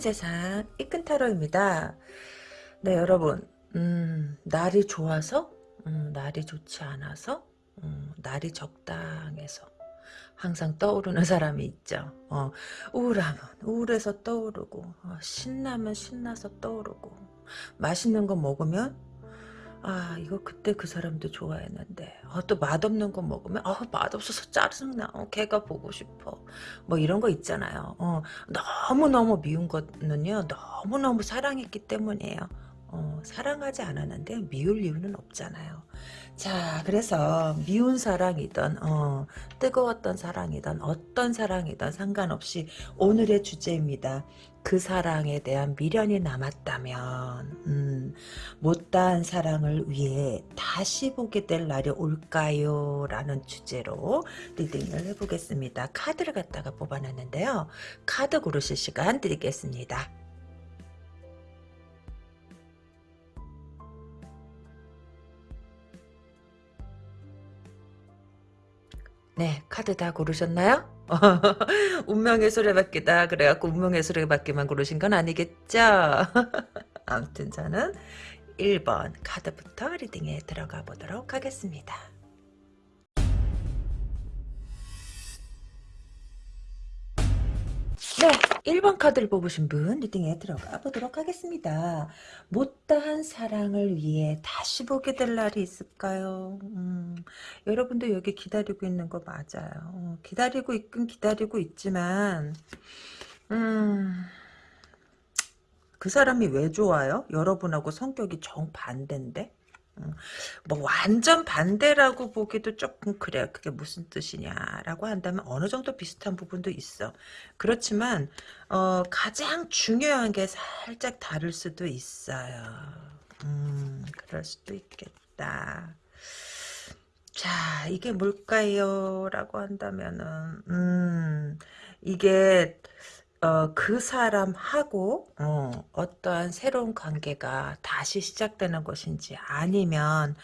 이큰 세상 이큰 타로입니다. 네 여러분 음, 날이 좋아서 음, 날이 좋지 않아서 음, 날이 적당해서 항상 떠오르는 사람이 있죠. 어, 우울하면 우울해서 떠오르고 어, 신나면 신나서 떠오르고 맛있는 거 먹으면 아 이거 그때 그 사람도 좋아했는데. 아, 또 맛없는 거 먹으면 아 맛없어서 짜증나. 어, 걔가 보고 싶어. 뭐 이런 거 있잖아요. 어, 너무너무 미운 거는요 너무너무 사랑했기 때문이에요. 어, 사랑하지 않았는데 미울 이유는 없잖아요. 자 그래서 미운 사랑이든 어, 뜨거웠던 사랑이든 어떤 사랑이든 상관없이 오늘의 주제입니다 그 사랑에 대한 미련이 남았다면 음, 못다한 사랑을 위해 다시 보게 될 날이 올까요? 라는 주제로 리딩을 해보겠습니다. 카드를 갖다가 뽑아놨는데요. 카드 고르실 시간 드리겠습니다. 네, 카드 다 고르셨나요? 운명의 수레바퀴다. 그래갖고 운명의 수레바퀴만 고르신 건 아니겠죠? 아무튼 저는 1번 카드부터 리딩에 들어가 보도록 하겠습니다. 1번 카드를 뽑으신 분 리딩에 들어가 보도록 하겠습니다. 못다한 사랑을 위해 다시 보게 될 날이 있을까요? 음, 여러분도 여기 기다리고 있는 거 맞아요. 어, 기다리고 있긴 기다리고 있지만 음, 그 사람이 왜 좋아요? 여러분하고 성격이 정반대인데? 뭐 완전 반대라고 보기도 조금 그래요. 그게 무슨 뜻이냐라고 한다면 어느 정도 비슷한 부분도 있어. 그렇지만 어, 가장 중요한 게 살짝 다를 수도 있어요. 음, 그럴 수도 있겠다. 자, 이게 뭘까요? 라고 한다면은, 음, 이게, 어, 그 사람하고 어, 어떠한 새로운 관계가 다시 시작되는 것인지 아니면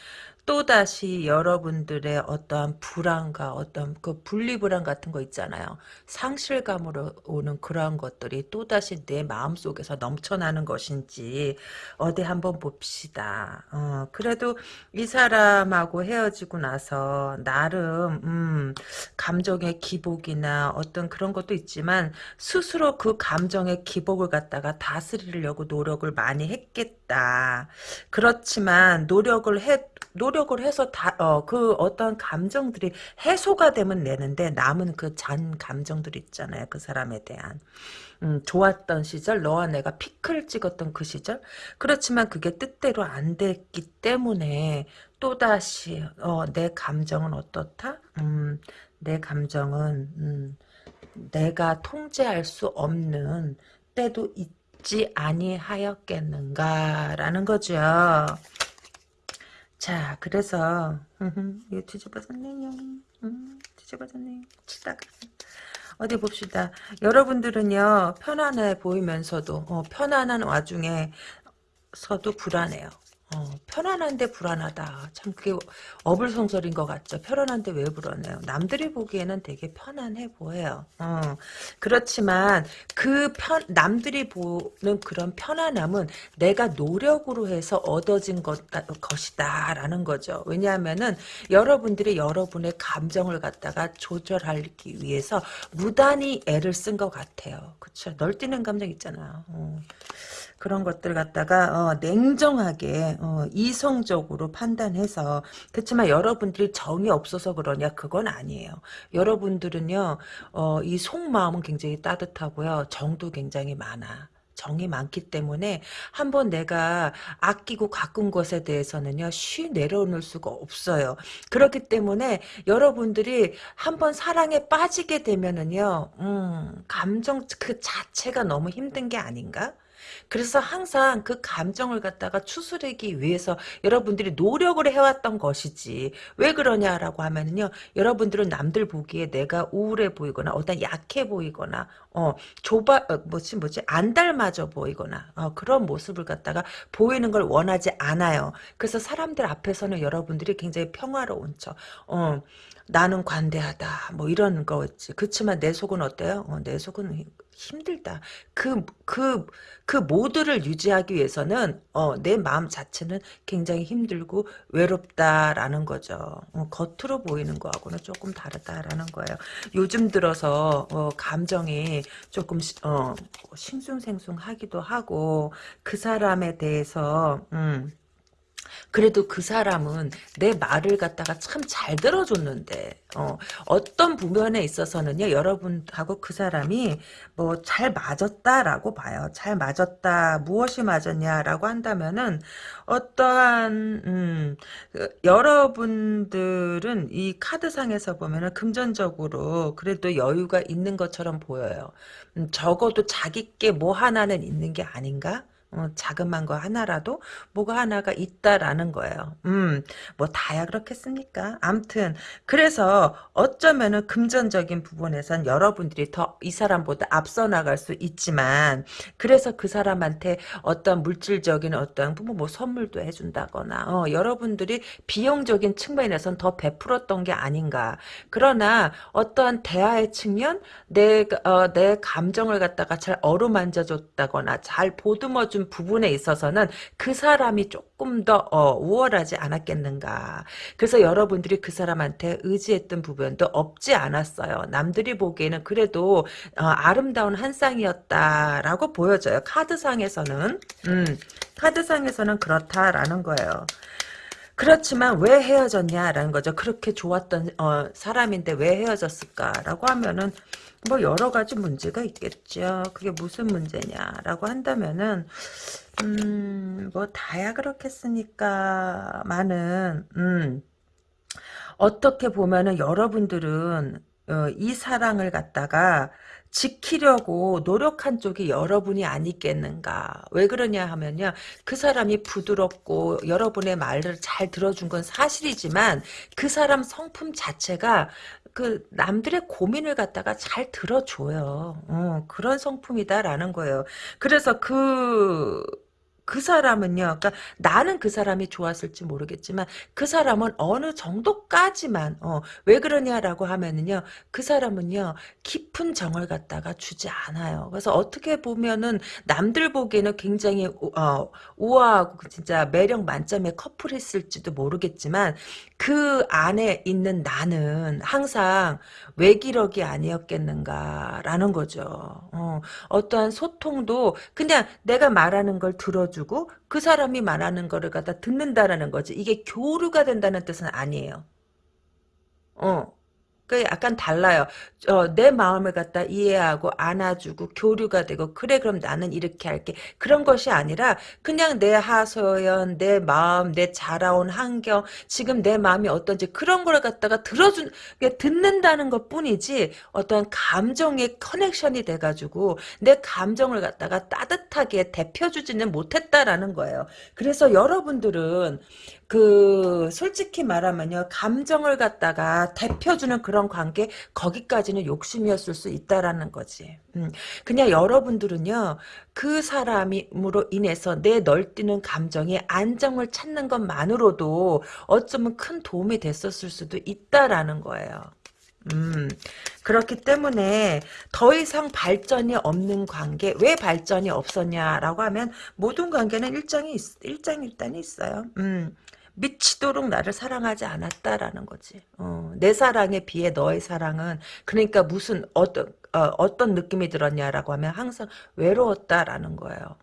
또다시 여러분들의 어떠한 불안과 어떤 그 분리불안 같은 거 있잖아요. 상실감으로 오는 그러한 것들이 또다시 내 마음속에서 넘쳐나는 것인지 어디 한번 봅시다. 어, 그래도 이 사람하고 헤어지고 나서 나름 음, 감정의 기복이나 어떤 그런 것도 있지만 스스로 그 감정의 기복을 갖다가 다스리려고 노력을 많이 했겠다. 그렇지만 노력을 해 노력 을 해서 다, 어, 그 어떤 감정들이 해소가 되면 내는데 남은 그 잔 감정들 있잖아요. 그 사람에 대한. 음, 좋았던 시절, 너와 내가 피클 찍었던 그 시절. 그렇지만 그게 뜻대로 안 됐기 때문에 또다시, 어, 내 감정은 어떻다? 음, 내 감정은, 음, 내가 통제할 수 없는 때도 있지 아니하였겠는가라는 거죠. 자, 그래서 이거 뒤집어졌네요. 음, 뒤집어졌네요. 치다가 어디 봅시다. 여러분들은요 편안해 보이면서도 어, 편안한 와중에 서도 불안해요. 어, 편안한데 불안하다. 참 그게 어불성설인 것 같죠. 편안한데 왜 불안해요? 남들이 보기에는 되게 편안해 보여요. 어, 그렇지만 그 편, 남들이 보는 그런 편안함은 내가 노력으로 해서 얻어진 것, 것이다. 라는 거죠. 왜냐하면은 여러분들이 여러분의 감정을 갖다가 조절하기 위해서 무단히 애를 쓴 것 같아요. 그쵸. 널뛰는 감정 있잖아요. 어. 그런 것들 갖다가 어, 냉정하게 어, 이성적으로 판단해서 그렇지만 여러분들이 정이 없어서 그러냐 그건 아니에요. 여러분들은요 어, 이 속마음은 굉장히 따뜻하고요 정도 굉장히 많아. 정이 많기 때문에 한번 내가 아끼고 가꾼 것에 대해서는요 쉬 내려놓을 수가 없어요. 그렇기 때문에 여러분들이 한번 사랑에 빠지게 되면은요 음, 감정 그 자체가 너무 힘든 게 아닌가? 그래서 항상 그 감정을 갖다가 추스르기 위해서 여러분들이 노력을 해왔던 것이지. 왜 그러냐라고 하면은요 여러분들은 남들 보기에 내가 우울해 보이거나 어떤 약해 보이거나 어 좁아 어, 뭐지 뭐지 안 닮아져 보이거나 어, 그런 모습을 갖다가 보이는 걸 원하지 않아요. 그래서 사람들 앞에서는 여러분들이 굉장히 평화로운 척 어, 나는 관대하다 뭐 이런 거지. 그렇지만 내 속은 어때요? 어, 내 속은 힘들다. 그, 그, 그 모드를 유지하기 위해서는, 어, 내 마음 자체는 굉장히 힘들고 외롭다라는 거죠. 어, 겉으로 보이는 거하고는 조금 다르다라는 거예요. 요즘 들어서, 어, 감정이 조금, 어, 싱숭생숭 하기도 하고, 그 사람에 대해서, 음, 그래도 그 사람은 내 말을 갖다가 참 잘 들어줬는데 어, 어떤 부면에 있어서는요 여러분하고 그 사람이 뭐 잘 맞았다라고 봐요. 잘 맞았다 무엇이 맞았냐라고 한다면은 어떠한 음, 그, 여러분들은 이 카드상에서 보면은 금전적으로 그래도 여유가 있는 것처럼 보여요. 음, 적어도 자기께 뭐 하나는 있는 게 아닌가 어, 자그만 거 하나라도 뭐가 하나가 있다라는 거예요. 음, 뭐 다야 그렇겠습니까? 암튼 그래서 어쩌면은 금전적인 부분에선 여러분들이 더 이 사람보다 앞서 나갈 수 있지만 그래서 그 사람한테 어떤 물질적인 어떤 뭐, 뭐 선물도 해준다거나 어, 여러분들이 비용적인 측면에선 더 베풀었던 게 아닌가. 그러나 어떠한 대화의 측면 내, 어, 내 감정을 갖다가 잘 어루만져줬다거나 잘 보듬어 준 부분에 있어서는 그 사람이 조금 더 어, 우월하지 않았겠는가. 그래서 여러분들이 그 사람한테 의지했던 부분도 없지 않았어요. 남들이 보기에는 그래도 어, 아름다운 한 쌍이었다라고 보여져요. 카드상에서는. 음, 카드상에서는 그렇다라는 거예요. 그렇지만 왜 헤어졌냐라는 거죠. 그렇게 좋았던 어, 사람인데 왜 헤어졌을까라고 하면은 뭐 여러 가지 문제가 있겠죠. 그게 무슨 문제냐라고 한다면은 음, 뭐 다야 그렇겠으니까 많은 음, 어떻게 보면은 여러분들은 어, 이 사랑을 갖다가 지키려고 노력한 쪽이 여러분이 아니겠는가. 왜 그러냐 하면요. 그 사람이 부드럽고 여러분의 말을 잘 들어준 건 사실이지만 그 사람 성품 자체가 그 남들의 고민을 갖다가 잘 들어줘요. 어, 그런 성품이다라는 거예요. 그래서 그, 그 사람은요, 그러니까 나는 그 사람이 좋았을지 모르겠지만 그 사람은 어느 정도까지만 어, 왜 그러냐라고 하면은요, 그 사람은요 깊은 정을 갖다가 주지 않아요. 그래서 어떻게 보면은 남들 보기에는 굉장히 어, 우아하고 진짜 매력 만점의 커플했을지도 모르겠지만 그 안에 있는 나는 항상 외기력이 아니었겠는가라는 거죠. 어, 어떠한 소통도 그냥 내가 말하는 걸 들어 주고 그 사람이 말하는 거를 갖다 듣는다라는 거지. 이게 교류가 된다는 뜻은 아니에요. 어. 그 약간 달라요. 어, 내 마음을 갖다 이해하고 안아주고 교류가 되고 그래 그럼 나는 이렇게 할게 그런 것이 아니라 그냥 내 하소연 내 마음 내 자라온 환경 지금 내 마음이 어떤지 그런 걸 갖다가 들어준 듣는다는 것 뿐이지 어떤 감정의 커넥션이 돼가지고 내 감정을 갖다가 따뜻하게 대표주지는 못했다라는 거예요. 그래서 여러분들은 그 솔직히 말하면요 감정을 갖다가 대표주는 그런 관계 거기까지는 욕심이었을 수 있다라는 거지 음, 그냥 여러분들은요 그 사람으로 인해서 내 널뛰는 감정이 안정을 찾는 것만으로도 어쩌면 큰 도움이 됐었을 수도 있다라는 거예요 음, 그렇기 때문에 더 이상 발전이 없는 관계, 왜 발전이 없었냐라고 하면 모든 관계는 일정이, 일장일단이 있어요. 음, 미치도록 나를 사랑하지 않았다라는 거지. 어, 내 사랑에 비해 너의 사랑은 그러니까 무슨 어떤 어, 어떤 느낌이 들었냐라고 하면 항상 외로웠다라는 거예요.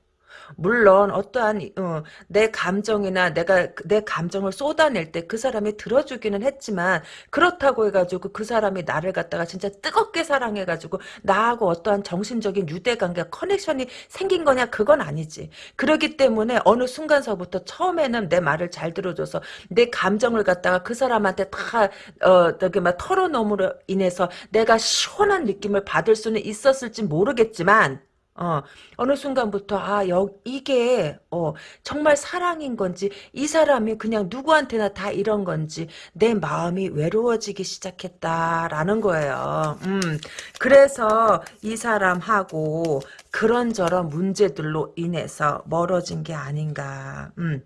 물론 어떠한 어, 내 감정이나 내가 내 감정을 쏟아낼 때 그 사람이 들어주기는 했지만 그렇다고 해가지고 그 사람이 나를 갖다가 진짜 뜨겁게 사랑해가지고 나하고 어떠한 정신적인 유대관계 커넥션이 생긴 거냐 그건 아니지. 그러기 때문에 어느 순간서부터 처음에는 내 말을 잘 들어줘서 내 감정을 갖다가 그 사람한테 다 어, 저기 막 털어놓음으로 인해서 내가 시원한 느낌을 받을 수는 있었을지 모르겠지만 어, 어느 순간부터, 아, 여, 이게, 어, 정말 사랑인 건지, 이 사람이 그냥 누구한테나 다 이런 건지, 내 마음이 외로워지기 시작했다라는 거예요. 음, 그래서 이 사람하고 그런저런 문제들로 인해서 멀어진 게 아닌가, 음.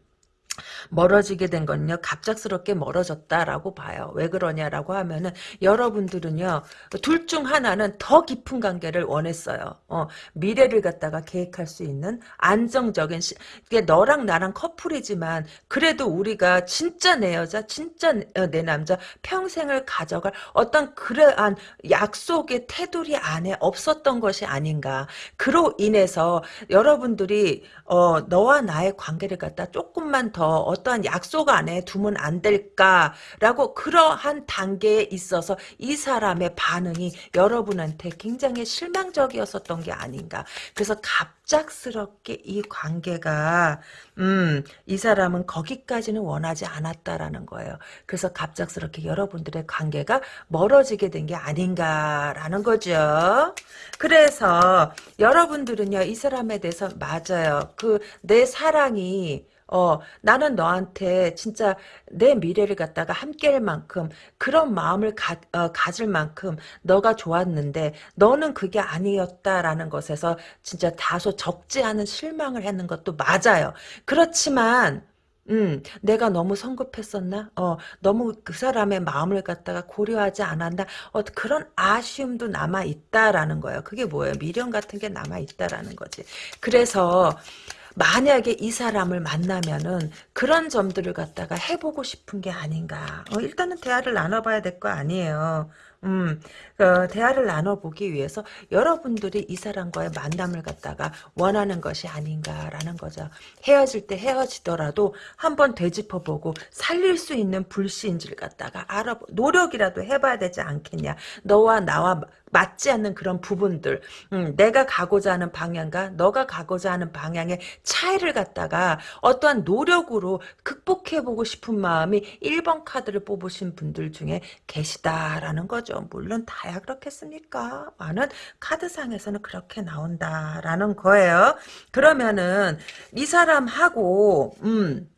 멀어지게 된 건요. 갑작스럽게 멀어졌다라고 봐요. 왜 그러냐라고 하면은 여러분들은요 둘 중 하나는 더 깊은 관계를 원했어요. 어, 미래를 갖다가 계획할 수 있는 안정적인 시, 이게 너랑 나랑 커플이지만 그래도 우리가 진짜 내 여자 진짜 내, 남자 평생을 가져갈 어떤 그러한 약속의 테두리 안에 없었던 것이 아닌가. 그로 인해서 여러분들이 어, 너와 나의 관계를 갖다 조금만 더 어떠한 약속 안에 두면 안 될까라고 그러한 단계에 있어서 이 사람의 반응이 여러분한테 굉장히 실망적이었었던 게 아닌가. 그래서 갑작스럽게 이 관계가 음, 이 사람은 거기까지는 원하지 않았다라는 거예요. 그래서 갑작스럽게 여러분들의 관계가 멀어지게 된 게 아닌가라는 거죠. 그래서 여러분들은요, 이 사람에 대해서 맞아요. 그 내 사랑이 어, 나는 너한테 진짜 내 미래를 갖다가 함께할 만큼 그런 마음을 가, 어, 가질 만큼 너가 좋았는데 너는 그게 아니었다라는 것에서 진짜 다소 적지 않은 실망을 했는 것도 맞아요. 그렇지만 음, 내가 너무 성급했었나? 어, 너무 그 사람의 마음을 갖다가 고려하지 않았나? 어, 그런 아쉬움도 남아 있다라는 거예요. 그게 뭐예요? 미련 같은 게 남아 있다라는 거지. 그래서, 만약에 이 사람을 만나면은 그런 점들을 갖다가 해보고 싶은 게 아닌가. 어, 일단은 대화를 나눠봐야 될 거 아니에요. 음, 어, 대화를 나눠보기 위해서 여러분들이 이 사람과의 만남을 갖다가 원하는 것이 아닌가라는 거죠. 헤어질 때 헤어지더라도 한번 되짚어보고 살릴 수 있는 불씨인지를 갖다가 알아 노력이라도 해봐야 되지 않겠냐. 너와 나와 맞지 않는 그런 부분들 음, 내가 가고자 하는 방향과 너가 가고자 하는 방향의 차이를 갖다가 어떠한 노력으로 극복해보고 싶은 마음이 1번 카드를 뽑으신 분들 중에 계시다라는 거죠. 물론 다야 그렇겠습니까? 많은 카드상에서는 그렇게 나온다라는 거예요. 그러면은 이 사람하고 음,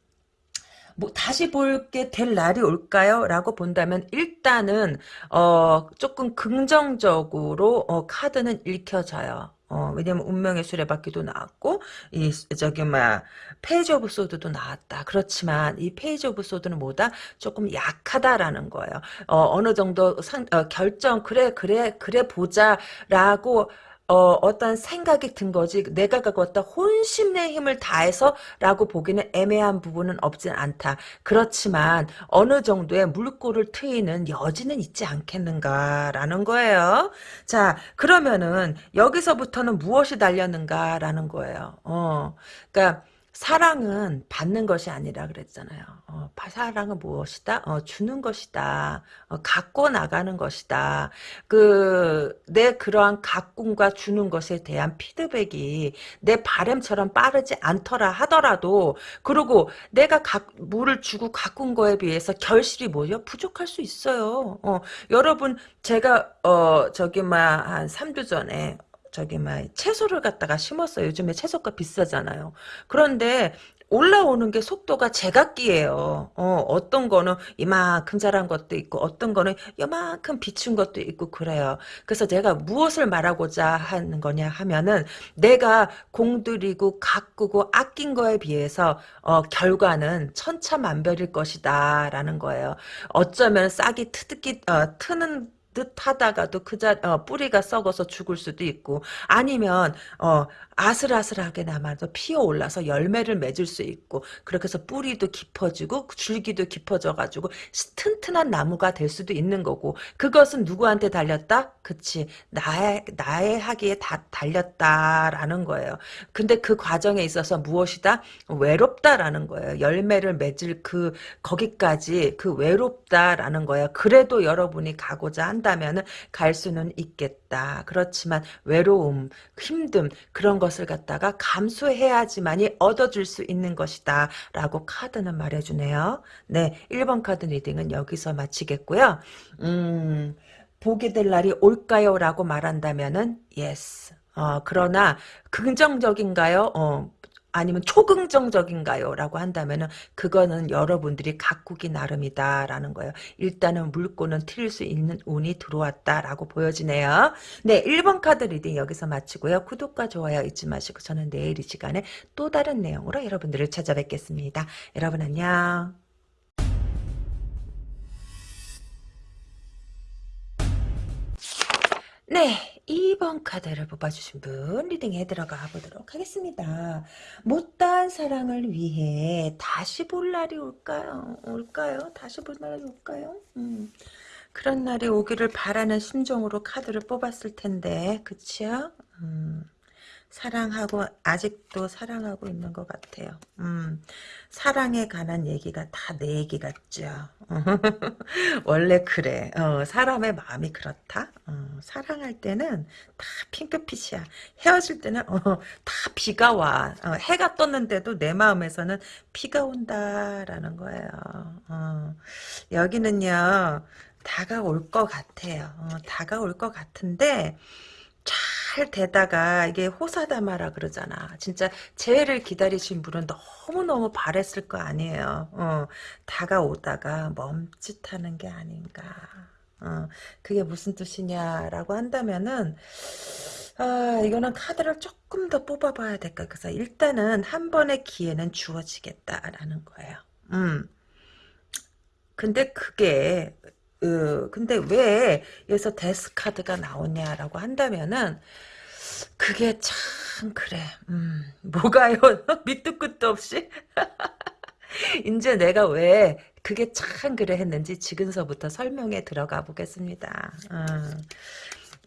뭐 다시 보게 될 날이 올까요? 라고 본다면 일단은 어 조금 긍정적으로 어 카드는 읽혀져요. 어, 왜냐면 운명의 수레바퀴도 나왔고 이 저기 막 페이지 오브 소드도 나왔다. 그렇지만 이 Page of Swords는 뭐다? 조금 약하다라는 거예요. 어, 느 정도 상, 어, 결정 그래 그래 그래 보자라고 어, 어떤 생각이 든 거지 내가 갖고 왔다 혼신의 힘을 다해서 라고 보기는 애매한 부분은 없진 않다. 그렇지만 어느 정도의 물꼬를 트이는 여지는 있지 않겠는가라는 거예요. 자 그러면은 여기서부터는 무엇이 달렸는가라는 거예요. 어, 그러니까 사랑은 받는 것이 아니라 그랬잖아요. 어, 사랑은 무엇이다? 어, 주는 것이다. 어, 갖고 나가는 것이다. 그, 내 그러한 가꿈과 주는 것에 대한 피드백이 내 바램처럼 빠르지 않더라 하더라도, 그리고 내가 가, 물을 주고 가꾼 거에 비해서 결실이 뭐죠? 부족할 수 있어요. 어, 여러분, 제가, 어, 저기, 막, 한 3주 전에, 저기 막 채소를 갖다가 심었어요. 요즘에 채소가 비싸잖아요. 그런데 올라오는 게 속도가 제각기예요. 어, 어떤 거는 이만큼 자란 것도 있고 어떤 거는 이만큼 비춘 것도 있고 그래요. 그래서 제가 무엇을 말하고자 하는 거냐 하면은 내가 공들이고 가꾸고 아낀 거에 비해서 어, 결과는 천차만별일 것이다 라는 거예요. 어쩌면 싹이 트기 어, 트는 듯 하다가도 그 자, 어, 뿌리가 썩어서 죽을 수도 있고, 아니면, 어, 아슬아슬하게 남아도 피어 올라서 열매를 맺을 수 있고 그렇게 해서 뿌리도 깊어지고 줄기도 깊어져 가지고 튼튼한 나무가 될 수도 있는 거고 그것은 누구한테 달렸다? 그치 나의 나의 하기에 다 달렸다라는 거예요. 근데 그 과정에 있어서 무엇이다? 외롭다라는 거예요. 열매를 맺을 그 거기까지 그 외롭다라는 거예요. 그래도 여러분이 가고자 한 다면은 갈 수는 있겠다. 그렇지만 외로움, 힘듦 그런 것 것을 갖다가 감수해야지만이 얻어줄 수 있는 것이다. 라고 카드는 말해주네요. 네, 1번 카드 reading은 여기서 마치겠고요. 음, 보게 될 날이 올까요? 라고 말한다면은 yes. 어, 그러나 긍정적인가요? 어, 아니면 초긍정적인가요? 라고 한다면은 그거는 여러분들이 가꾸기 나름이다라는 거예요. 일단은 물꼬는 트일 수 있는 운이 들어왔다라고 보여지네요. 네, 1번 카드 reading 여기서 마치고요. 구독과 좋아요 잊지 마시고 저는 내일 이 시간에 또 다른 내용으로 여러분들을 찾아뵙겠습니다. 여러분 안녕. 네, 2번 카드를 뽑아주신 분 리딩에 들어가 보도록 하겠습니다. 못다한 사랑을 위해 다시 볼 날이 올까요? 올까요? 다시 볼 날이 올까요? 음, 그런 날이 오기를 바라는 심정으로 카드를 뽑았을 텐데 그치요? 음, 사랑하고 아직도 사랑하고 있는 것 같아요. 음, 사랑에 관한 얘기가 다 내 얘기 같죠. 원래 그래. 어, 사람의 마음이 그렇다. 어, 사랑할 때는 다 핑크빛이야. 헤어질 때는 어, 다 비가 와. 어, 해가 떴는데도 내 마음에서는 비가 온다라는 거예요. 어, 여기는요. 다가올 것 같아요. 어, 다가올 것 같은데 잘 되다가 이게 호사다마라 그러잖아. 진짜 재해를 기다리신 분은 너무너무 바랬을 거 아니에요. 어, 다가오다가 멈칫하는 게 아닌가. 어, 그게 무슨 뜻이냐라고 한다면은 아, 이거는 카드를 조금 더 뽑아봐야 될까. 그래서 일단은 한 번의 기회는 주어지겠다라는 거예요. 음. 근데 그게 으, 근데 왜 여기서 데스 카드가 나오냐라고 한다면은 그게 참 그래. 음, 뭐가요? 밑도 끝도 없이 이제 내가 왜 그게 참 그래 했는지 지금서부터 설명에 들어가 보겠습니다. 어,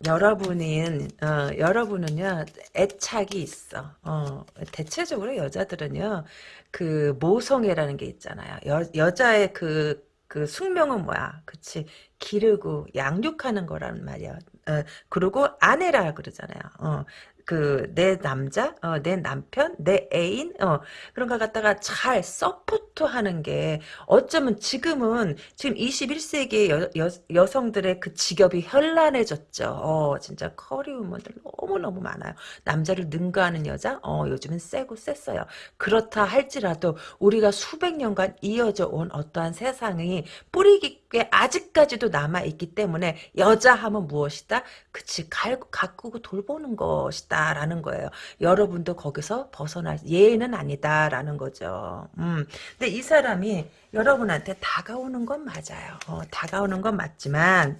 여러분인 어, 여러분은요 애착이 있어. 어, 대체적으로 여자들은요 그 모성애라는 게 있잖아요. 여, 여자의 그 그 숙명은 뭐야? 그치? 기르고 양육하는 거란 말이야. 어, 그리고 아내라 그러잖아요. 어, 그 내 남자, 어, 내 남편, 내 애인, 어, 그런 걸 갖다가 잘 서포트하는 게 어쩌면 지금은 지금 21세기 여, 여, 여성들의 그 직업이 현란해졌죠. 어, 진짜 커리우먼들 너무 너무 많아요. 남자를 능가하는 여자, 어, 요즘은 세고 셌어요. 그렇다 할지라도 우리가 수백 년간 이어져 온 어떠한 세상이 뿌리 깊게 아직까지도 남아 있기 때문에 여자 하면 무엇이다? 그치, 갈, 가꾸고 돌보는 것이다. 라는 거예요. 여러분도 거기서 벗어날 예는 아니다라는 거죠. 음. 근데 이 사람이 여러분한테 다가오는 건 맞아요. 어, 다가오는 건 맞지만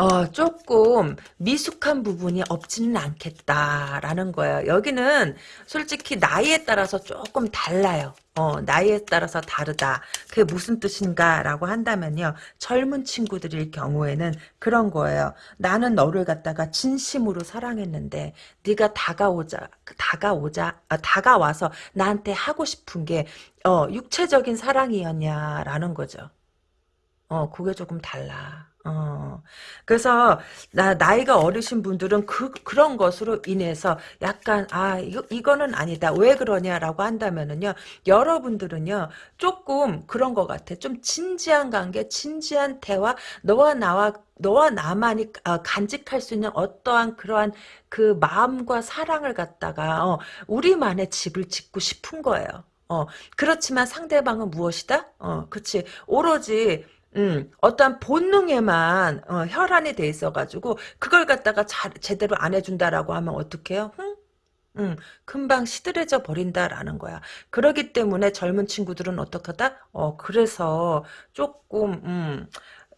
어, 조금 미숙한 부분이 없지는 않겠다라는 거예요. 여기는 솔직히 나이에 따라서 조금 달라요. 어, 나이에 따라서 다르다. 그게 무슨 뜻인가라고 한다면요. 젊은 친구들일 경우에는 그런 거예요. 나는 너를 갖다가 진심으로 사랑했는데 네가 다가오자 다가오자 아, 다가와서 나한테 하고 싶은 게 어, 육체적인 사랑이었냐라는 거죠. 어, 그게 조금 달라. 어. 그래서 나 나이가 어리신 분들은 그 그런 것으로 인해서 약간 아 이거 이거는 아니다. 왜 그러냐라고 한다면은요. 여러분들은요. 조금 그런 것 같아. 좀 진지한 관계, 진지한 대화, 너와 나와 너와 나만이 어, 간직할 수 있는 어떠한 그러한 그 마음과 사랑을 갖다가 어, 우리만의 집을 짓고 싶은 거예요. 어, 그렇지만 상대방은 무엇이다? 어, 그치. 오로지 음, 어떠한 본능에만 어, 혈안이 돼 있어가지고 그걸 갖다가 잘, 제대로 안 해준다라고 하면 어떡해요? 응? 음, 금방 시들해져 버린다라는 거야. 그러기 때문에 젊은 친구들은 어떡하다? 어, 그래서 조금, 음,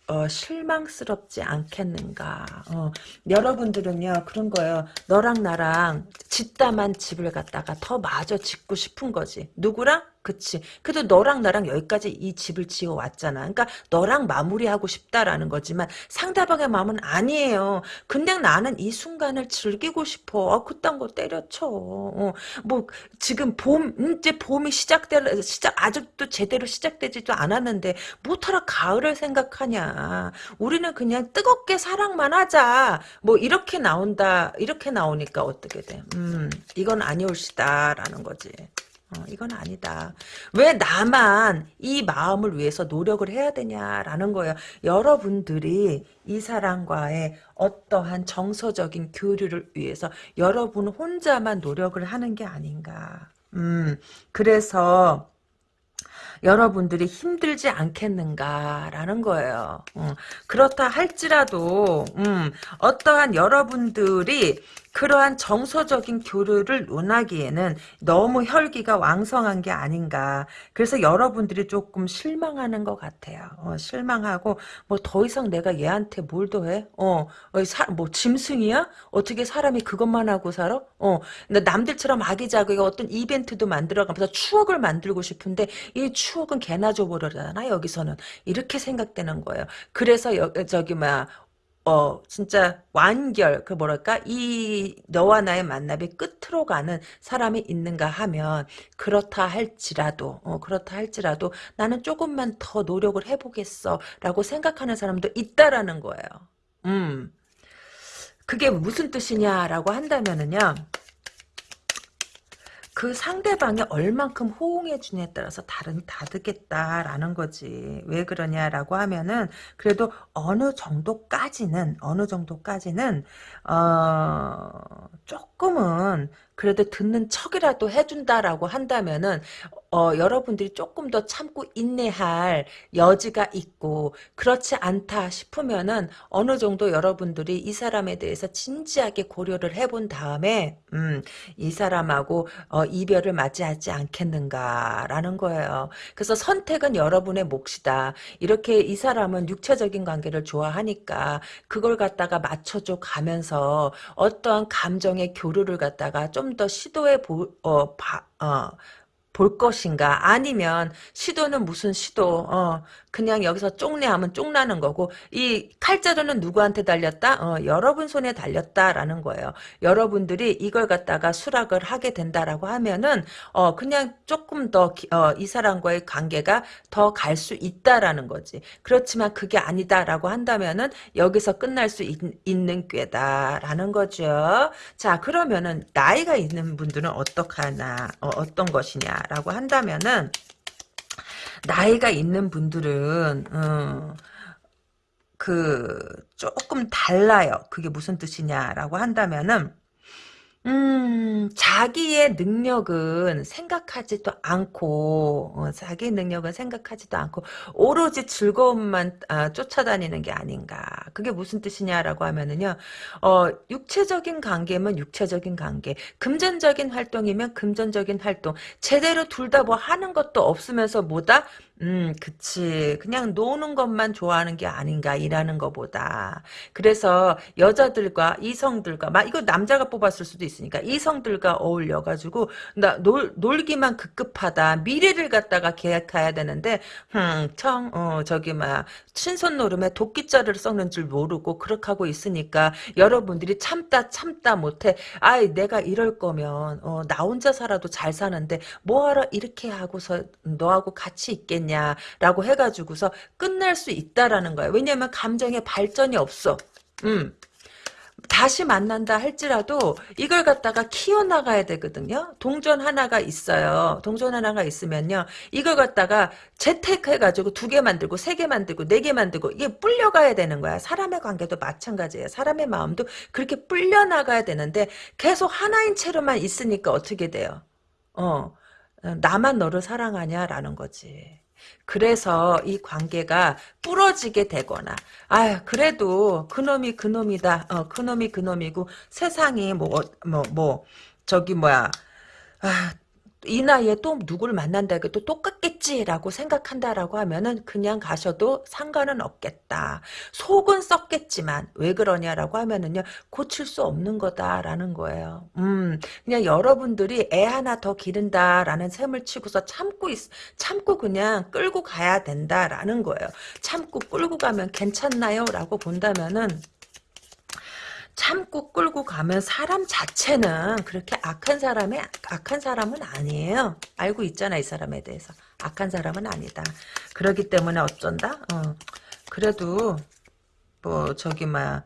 어, 실망스럽지 않겠는가. 어, 여러분들은요, 그런 거예요. 너랑 나랑 짓다만 집을 갖다가 더 마저 짓고 싶은 거지. 누구랑? 그치. 그래도 너랑 나랑 여기까지 이 집을 지어 왔잖아. 그러니까 너랑 마무리하고 싶다라는 거지만 상대방의 마음은 아니에요. 그냥 나는 이 순간을 즐기고 싶어. 어, 그딴 거 때려쳐. 어, 뭐 지금 봄 이제 봄이 시작될 시작 아직도 제대로 시작되지도 않았는데 못하러 가을을 생각하냐. 우리는 그냥 뜨겁게 사랑만 하자. 뭐 이렇게 나온다. 이렇게 나오니까 어떻게 돼? 음, 이건 아니올시다라는 거지. 어, 이건 아니다. 왜 나만 이 마음을 위해서 노력을 해야 되냐라는 거예요. 여러분들이 이 사람과의 어떠한 정서적인 교류를 위해서 여러분 혼자만 노력을 하는 게 아닌가. 음, 그래서 여러분들이 힘들지 않겠는가라는 거예요. 음, 그렇다 할지라도 음, 어떠한 여러분들이 그러한 정서적인 교류를 논하기에는 너무 혈기가 왕성한 게 아닌가. 그래서 여러분들이 조금 실망하는 것 같아요. 어, 실망하고 뭐 더 이상 내가 얘한테 뭘 더 해? 어, 어 사, 뭐 짐승이야? 어떻게 사람이 그것만 하고 살아? 어, 남들처럼 아기자기가 어떤 이벤트도 만들어가면서 추억을 만들고 싶은데 이 추억은 개나 줘버려잖아 여기서는 이렇게 생각되는 거예요. 그래서 여, 저기 뭐야 어 진짜 완결 그 뭐랄까 이 너와 나의 만남이 끝으로 가는 사람이 있는가 하면 그렇다 할지라도 어 그렇다 할지라도 나는 조금만 더 노력을 해보겠어 라고 생각하는 사람도 있다라는 거예요. 음 그게 무슨 뜻이냐라고 한다면은요. 그 상대방이 얼만큼 호응해 주냐에 따라서 다른 다르겠다라는 거지. 왜 그러냐라고 하면은 그래도 어느 정도까지는 어느 정도까지는 어 조금은 그래도 듣는 척이라도 해준다라고 한다면은 어, 여러분들이 조금 더 참고 인내할 여지가 있고 그렇지 않다 싶으면은 어느 정도 여러분들이 이 사람에 대해서 진지하게 고려를 해본 다음에 음, 이 사람하고 어, 이별을 맞이하지 않겠는가라는 거예요. 그래서 선택은 여러분의 몫이다. 이렇게 이 사람은 육체적인 관계를 좋아하니까 그걸 갖다가 맞춰줘 가면서 어떠한 감정의 교류를 갖다가 좀 더 시도해 보, 어, 바, 어, 볼 것인가? 아니면 시도는 무슨 시도? 어 그냥 여기서 쪽내하면 쪽나는 거고 이 칼자루는 누구한테 달렸다? 어 여러분 손에 달렸다라는 거예요. 여러분들이 이걸 갖다가 수락을 하게 된다라고 하면은 어 그냥 조금 더이 어, 사람과의 관계가 더 갈 수 있다라는 거지. 그렇지만 그게 아니다라고 한다면은 여기서 끝날 수 있, 는 꾀다라는 거죠. 자 그러면은 나이가 있는 분들은 어떡하나 어, 어떤 것이냐 라고 한다면은 나이가 있는 분들은 어, 그 조금 달라요. 그게 무슨 뜻이냐라고 한다면은 음, 자기의 능력은 생각하지도 않고, 어, 자기의 능력은 생각하지도 않고, 오로지 즐거움만 아, 쫓아다니는 게 아닌가. 그게 무슨 뜻이냐라고 하면은요, 어, 육체적인 관계면 육체적인 관계, 금전적인 활동이면 금전적인 활동, 제대로 둘 다 뭐 하는 것도 없으면서 뭐다? 음, 그치. 그냥 노는 것만 좋아하는 게 아닌가, 일하는 것보다. 그래서 여자들과 이성들과, 막, 이거 남자가 뽑았을 수도 있으니까, 이성들과 어울려가지고, 나, 놀, 놀기만 급급하다. 미래를 갖다가 계획해야 되는데, 흠, 청, 어, 저기, 막, 신선 노름에 도끼자를 썩는 줄 모르고, 그렇게 하고 있으니까, 여러분들이 참다, 참다 못해. 아이, 내가 이럴 거면, 어, 나 혼자 살아도 잘 사는데, 뭐하러 이렇게 하고서 너하고 같이 있겠냐. 있냐라고 해가지고서 끝날 수 있다라는 거예요. 왜냐하면 감정의 발전이 없어. 음. 다시 만난다 할지라도 이걸 갖다가 키워나가야 되거든요. 동전 하나가 있어요. 동전 하나가 있으면요. 이걸 갖다가 재택해가지고 두 개 만들고 세 개 만들고 네 개 만들고 이게 불려가야 되는 거야. 사람의 관계도 마찬가지예요. 사람의 마음도 그렇게 불려나가야 되는데 계속 하나인 채로만 있으니까 어떻게 돼요? 어, 나만 너를 사랑하냐라는 거지. 그래서 이 관계가 부러지게 되거나 아 그래도 그놈이 그놈이다 어 그놈이 그놈이고 세상이 뭐 뭐뭐 뭐, 뭐, 저기 뭐야 아, 이 나이에 또 누구를 만난다 해도 똑같겠지라고 생각한다라고 하면은 그냥 가셔도 상관은 없겠다. 속은 썩겠지만 왜 그러냐라고 하면은요 고칠 수 없는 거다라는 거예요. 음 그냥 여러분들이 애 하나 더 기른다라는 셈을 치고서 참고 있, 참고 그냥 끌고 가야 된다라는 거예요. 참고 끌고 가면 괜찮나요?라고 본다면은 참고 끌고 가면 사람 자체는 그렇게 악한 사람이 악한 사람은 아니에요. 알고 있잖아 이 사람에 대해서 악한 사람은 아니다. 그러기 때문에 어쩐다. 어. 그래도 뭐 저기 막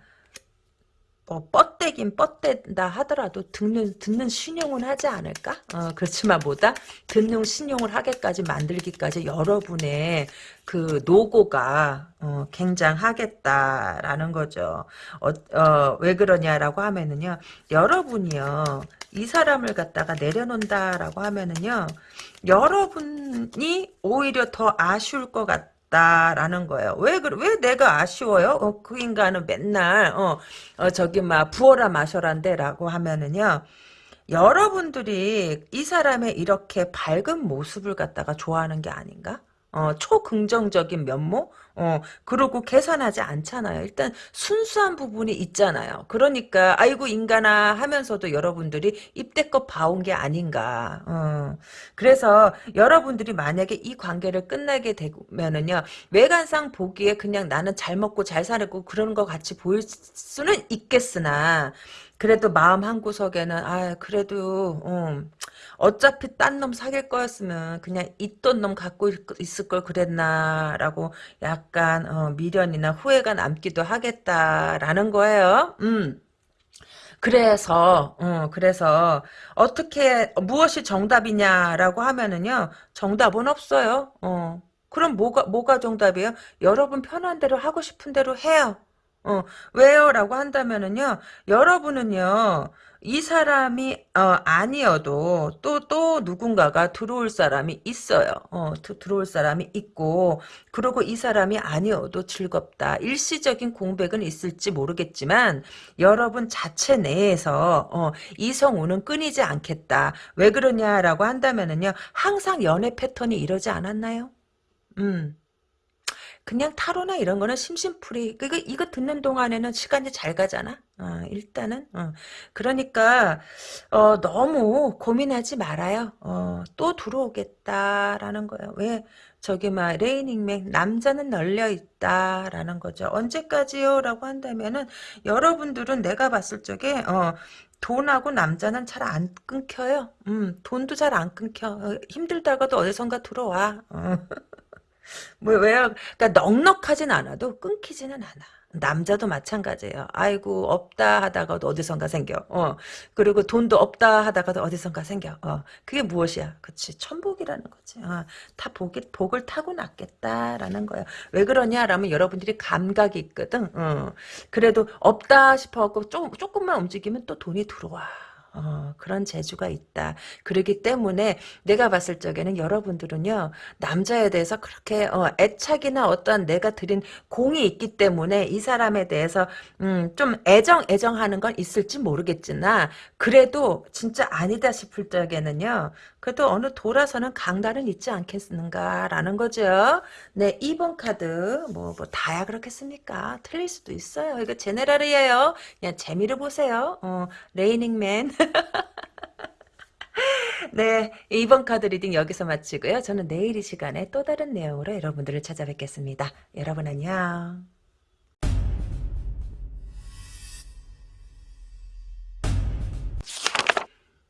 뭐 뻗대긴 뻗댄다 하더라도 듣는 듣는 신용은 하지 않을까? 어, 그렇지만 뭐다 듣는 신용을 하게까지 만들기까지 여러분의 그 노고가 어, 굉장하겠다라는 거죠. 어, 어, 왜 그러냐라고 하면은요, 여러분이요 이 사람을 갖다가 내려놓는다라고 하면은요, 여러분이 오히려 더 아쉬울 것 같. 라는 거예요. 왜, 그, 왜 내가 아쉬워요? 어, 그 인간은 맨날, 어, 어, 저기, 막, 부어라 마셔란데, 라고 하면은요, 여러분들이 이 사람의 이렇게 밝은 모습을 갖다가 좋아하는 게 아닌가? 어, 초긍정적인 면모? 어, 그러고 계산하지 않잖아요. 일단 순수한 부분이 있잖아요. 그러니까 아이고 인간아 하면서도 여러분들이 입대껏 봐온 게 아닌가. 어, 그래서 여러분들이 만약에 이 관계를 끝나게 되면은요. 외관상 보기에 그냥 나는 잘 먹고 잘 살고 그런 거 같이 보일 수는 있겠으나 그래도 마음 한구석에는 아 그래도 음, 어차피 딴 놈 사귈 거였으면 그냥 있던 놈 갖고 있을 걸 그랬나라고 약간 어, 미련이나 후회가 남기도 하겠다라는 거예요. 음. 그래서 어, 그래서 어떻게 무엇이 정답이냐라고 하면은요 정답은 없어요. 어. 그럼 뭐가 뭐가 정답이에요? 여러분 편한 대로 하고 싶은 대로 해요. 어, 왜요? 라고 한다면은요, 여러분은요, 이 사람이, 어, 아니어도, 또, 또 누군가가 들어올 사람이 있어요. 어, 드, 들어올 사람이 있고, 그리고 이 사람이 아니어도 즐겁다. 일시적인 공백은 있을지 모르겠지만, 여러분 자체 내에서, 어, 이성우는 끊이지 않겠다. 왜 그러냐라고 한다면은요, 항상 연애 패턴이 이러지 않았나요? 음. 그냥 타로나 이런 거는 심심풀이. 그거 이거 듣는 동안에는 시간이 잘 가잖아. 어, 일단은 어. 그러니까 어, 너무 고민하지 말아요. 어, 또 들어오겠다라는 거예요. 왜 저기 막 레이닝맥 남자는 널려 있다라는 거죠. 언제까지요라고 한다면은 여러분들은 내가 봤을 적에 어, 돈하고 남자는 잘 안 끊겨요. 음, 돈도 잘 안 끊겨. 어, 힘들다가도 어디선가 들어와. 어. 뭐 왜요? 그러니까 넉넉하진 않아도 끊기지는 않아. 남자도 마찬가지예요. 아이고 없다 하다가도 어디선가 생겨. 어. 그리고 돈도 없다 하다가도 어디선가 생겨. 어. 그게 무엇이야? 그치 천복이라는 거지. 어. 다 복이, 복을 타고 났겠다라는 거예요. 왜 그러냐라면 여러분들이 감각이 있거든. 어. 그래도 없다 싶어갖고 조금, 조금만 움직이면 또 돈이 들어와. 어, 그런 재주가 있다. 그러기 때문에 내가 봤을 적에는 여러분들은요 남자에 대해서 그렇게 어, 애착이나 어떠한 내가 드린 공이 있기 때문에 이 사람에 대해서 음, 좀 애정 애정하는 건 있을지 모르겠지나 그래도 진짜 아니다 싶을 적에는요 그래도 어느 돌아서는 강단은 있지 않겠는가라는 거죠. 네, 2번 카드 뭐, 뭐 다야 그렇겠습니까? 틀릴 수도 있어요. 이거 general이에요. 그냥 재미를 보세요. 어, 레이닝맨. 네, 2번 카드 reading 여기서 마치고요. 저는 내일 이 시간에 또 다른 내용으로 여러분들을 찾아뵙겠습니다. 여러분 안녕.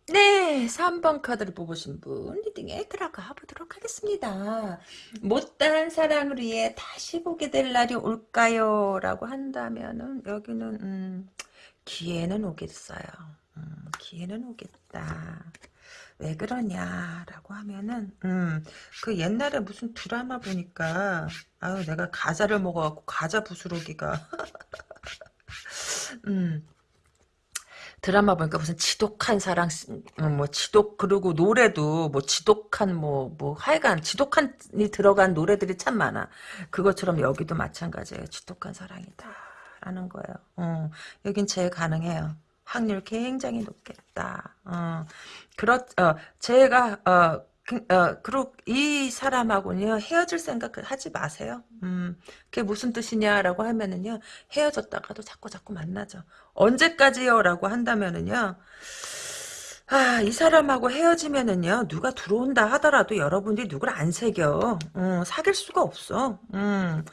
네, 3번 카드를 뽑으신 분 리딩에 들어가 보도록 하겠습니다. 못다한 사랑을 위해 다시 보게 될 날이 올까요? 라고 한다면은 여기는 음, 기회는 오겠어요. 음, 기회는 오겠다. 왜 그러냐라고 하면은 음, 그 옛날에 무슨 드라마 보니까 아유 내가 과자를 먹어갖고 과자 부스러기가 음 드라마 보니까 무슨 지독한 사랑, 어, 뭐 지독 그리고 노래도 뭐 지독한 뭐뭐 뭐 하여간 지독한이 들어간 노래들이 참 많아. 그것처럼 여기도 마찬가지예요. 지독한 사랑이다라는 거예요. 어, 여긴 제일 가능해요. 확률 굉장히 높겠다. 어, 그렇, 어, 제가 어, 그, 어, 그리고 이 사람하고는요, 헤어질 생각 하지 마세요. 음, 그게 무슨 뜻이냐라고 하면은요, 헤어졌다가도 자꾸 자꾸 만나죠. 언제까지요? 라고 한다면은요, 아, 이 사람하고 헤어지면은요, 누가 들어온다 하더라도 여러분들이 누굴 안 새겨. 음, 사귈 수가 없어. 음,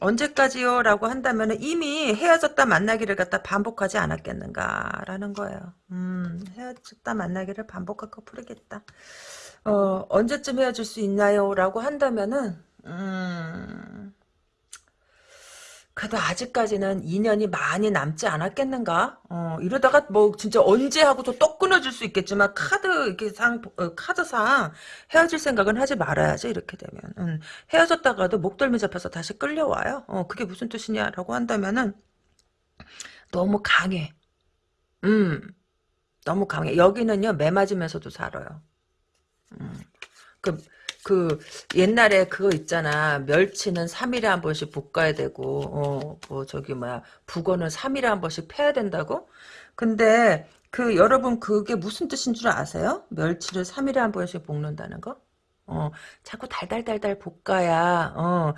언제까지요? 라고 한다면 이미 헤어졌다 만나기를 갖다 반복하지 않았겠는가라는 거예요. 음, 헤어졌다 만나기를 반복할 커플이겠다. 어, 언제쯤 헤어질 수 있나요? 라고 한다면은, 음, 그래도 아직까지는 인연이 많이 남지 않았겠는가? 어, 이러다가 뭐 진짜 언제 하고도 또 끊어질 수 있겠지만 카드 이렇게 상 어, 카드상 헤어질 생각은 하지 말아야지 이렇게 되면 음, 헤어졌다가도 목덜미 잡혀서 다시 끌려와요. 어, 그게 무슨 뜻이냐라고 한다면은 너무 강해. 음, 너무 강해. 여기는요 매 맞으면서도 살아요. 음, 그 그 옛날에 그거 있잖아 멸치는 3일에 한 번씩 볶아야 되고 어 뭐 저기 뭐야 북어는 3일에 한 번씩 패야 된다고 근데 그 여러분 그게 무슨 뜻인 줄 아세요? 멸치를 3일에 한 번씩 볶는다는 거? 어 자꾸 달달달달 볶아야 어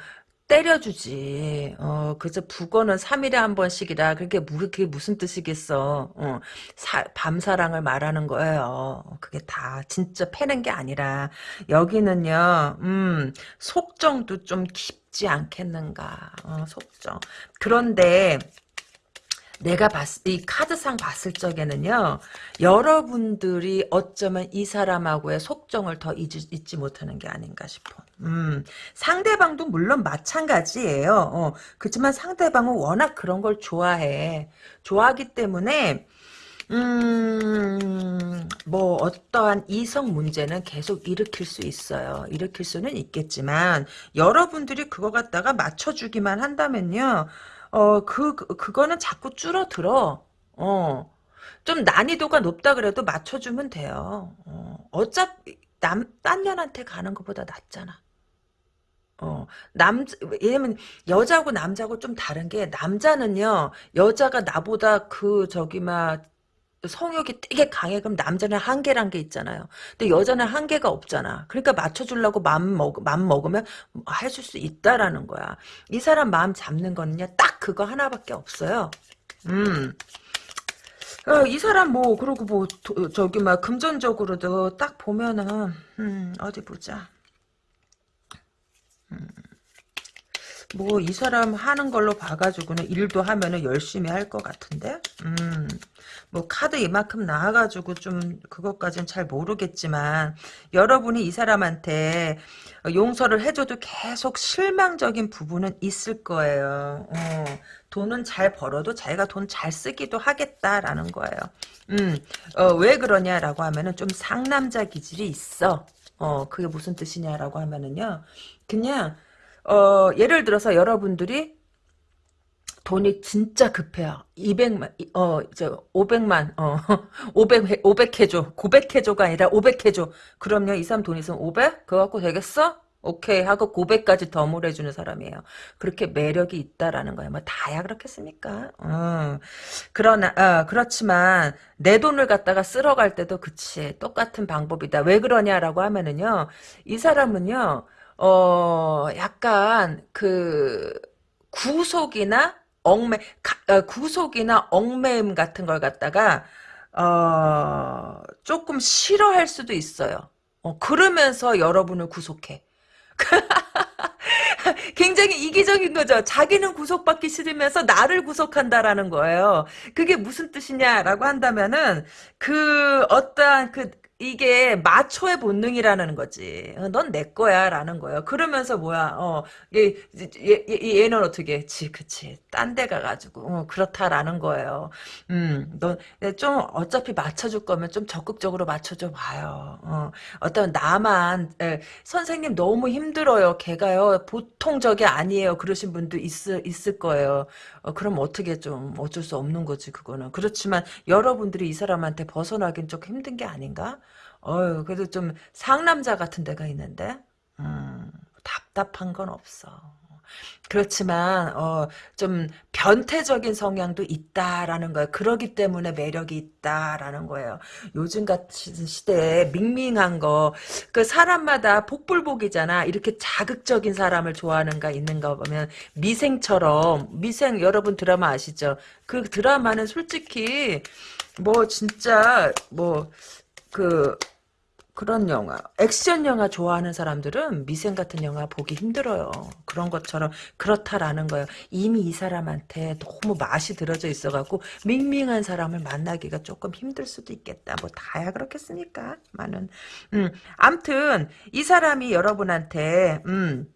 때려주지. 어, 그저 북어는 3일에 한 번씩이라 그게 무, 그게 무슨 뜻이겠어. 어, 사, 밤사랑을 말하는 거예요. 그게 다 진짜 패는 게 아니라 여기는요. 음, 속정도 좀 깊지 않겠는가. 어, 속정. 그런데 내가 봤, 이 카드상 봤을 적에는요, 여러분들이 어쩌면 이 사람하고의 속정을 더 잊지, 잊지 못하는 게 아닌가 싶어. 음, 상대방도 물론 마찬가지예요. 어, 그렇지만 상대방은 워낙 그런 걸 좋아해. 좋아하기 때문에, 음, 뭐, 어떠한 이성 문제는 계속 일으킬 수 있어요. 일으킬 수는 있겠지만, 여러분들이 그거 갖다가 맞춰주기만 한다면요, 어, 그, 그- 그거는 자꾸 줄어들어. 어. 좀 난이도가 높다 그래도 맞춰주면 돼요. 어. 어차피, 남, 딴 년한테 가는 것보다 낫잖아. 어, 남, 왜냐면, 여자고 남자고 좀 다른 게, 남자는요, 여자가 나보다 그, 저기, 막, 성욕이 되게 강해. 그럼 남자는 한계란 게 있잖아요. 근데 여자는 한계가 없잖아. 그러니까 맞춰주려고 마음 먹, 마음 먹으면 해줄 수 있다라는 거야. 이 사람 마음 잡는 거는요, 딱 그거 하나밖에 없어요. 음. 어, 이 사람 뭐, 그러고 뭐, 도- 저기, 막, 금전적으로도 딱 보면은, 음, 어디 보자. 뭐 이 사람 하는 걸로 봐가지고는 일도 하면은 열심히 할 것 같은데? 음, 뭐 카드 이만큼 나와가지고 좀 그것까진 잘 모르겠지만 여러분이 이 사람한테 용서를 해줘도 계속 실망적인 부분은 있을 거예요. 어, 돈은 잘 벌어도 자기가 돈 잘 쓰기도 하겠다라는 거예요. 음, 어, 왜 그러냐라고 하면은 좀 상남자 기질이 있어. 어, 그게 무슨 뜻이냐라고 하면은요. 그냥 어, 예를 들어서 여러분들이 돈이 진짜 급해요. 200만, 어, 저, 500만, 어, 500, 500 해줘. 900 해줘가 아니라 500 해줘. 그럼요, 이 사람 돈 있으면 500? 그거 갖고 되겠어? 오케이 하고 900까지 덤을 해주는 사람이에요. 그렇게 매력이 있다라는 거예요. 뭐 다야 그렇겠습니까? 어. 그러나 어, 그렇지만 내 돈을 갖다가 쓸어갈 때도 그치 똑같은 방법이다. 왜 그러냐라고 하면은요, 이 사람은요, 어 약간 그 구속이나 얽매 가- 어, 구속이나 얽매임 같은 걸 갖다가 어 조금 싫어할 수도 있어요. 어, 그러면서 여러분을 구속해. 굉장히 이기적인 거죠. 자기는 구속받기 싫으면서 나를 구속한다라는 거예요. 그게 무슨 뜻이냐라고 한다면은 그 어떠한 그 이게 마초의 본능이라는 거지. 어, 넌내 거야라는 거예요. 그러면서 뭐야? 어, 얘, 얘, 얘, 얘는 어떻게? 지, 그치. 딴 데 가가지고 어, 그렇다라는 거예요. 음, 넌좀 어차피 맞춰줄 거면 좀 적극적으로 맞춰줘 봐요. 어, 어떤 나만 에, 선생님 너무 힘들어요. 걔가요. 보통 적이 아니에요. 그러신 분도 있을, 있을 거예요. 어, 그럼 어떻게 좀 어쩔 수 없는 거지 그거는. 그렇지만 여러분들이 이 사람한테 벗어나긴 좀 힘든 게 아닌가? 어유 그래도 좀 상남자 같은 데가 있는데 음, 답답한 건 없어. 그렇지만 어, 좀 변태적인 성향도 있다라는 거예요. 그러기 때문에 매력이 있다라는 거예요. 요즘 같은 시대에 밍밍한 거, 그 사람마다 복불복이잖아. 이렇게 자극적인 사람을 좋아하는가 있는가 보면 미생처럼 미생 여러분 드라마 아시죠? 그 드라마는 솔직히 뭐 진짜 뭐 그 그런 영화, 액션 영화 좋아하는 사람들은 미생 같은 영화 보기 힘들어요. 그런 것처럼 그렇다라는 거예요. 이미 이 사람한테 너무 맛이 들어져 있어 갖고 밍밍한 사람을 만나기가 조금 힘들 수도 있겠다. 뭐 다야 그렇겠습니까? 많은. 음, 암튼 이 사람이 여러분한테 음.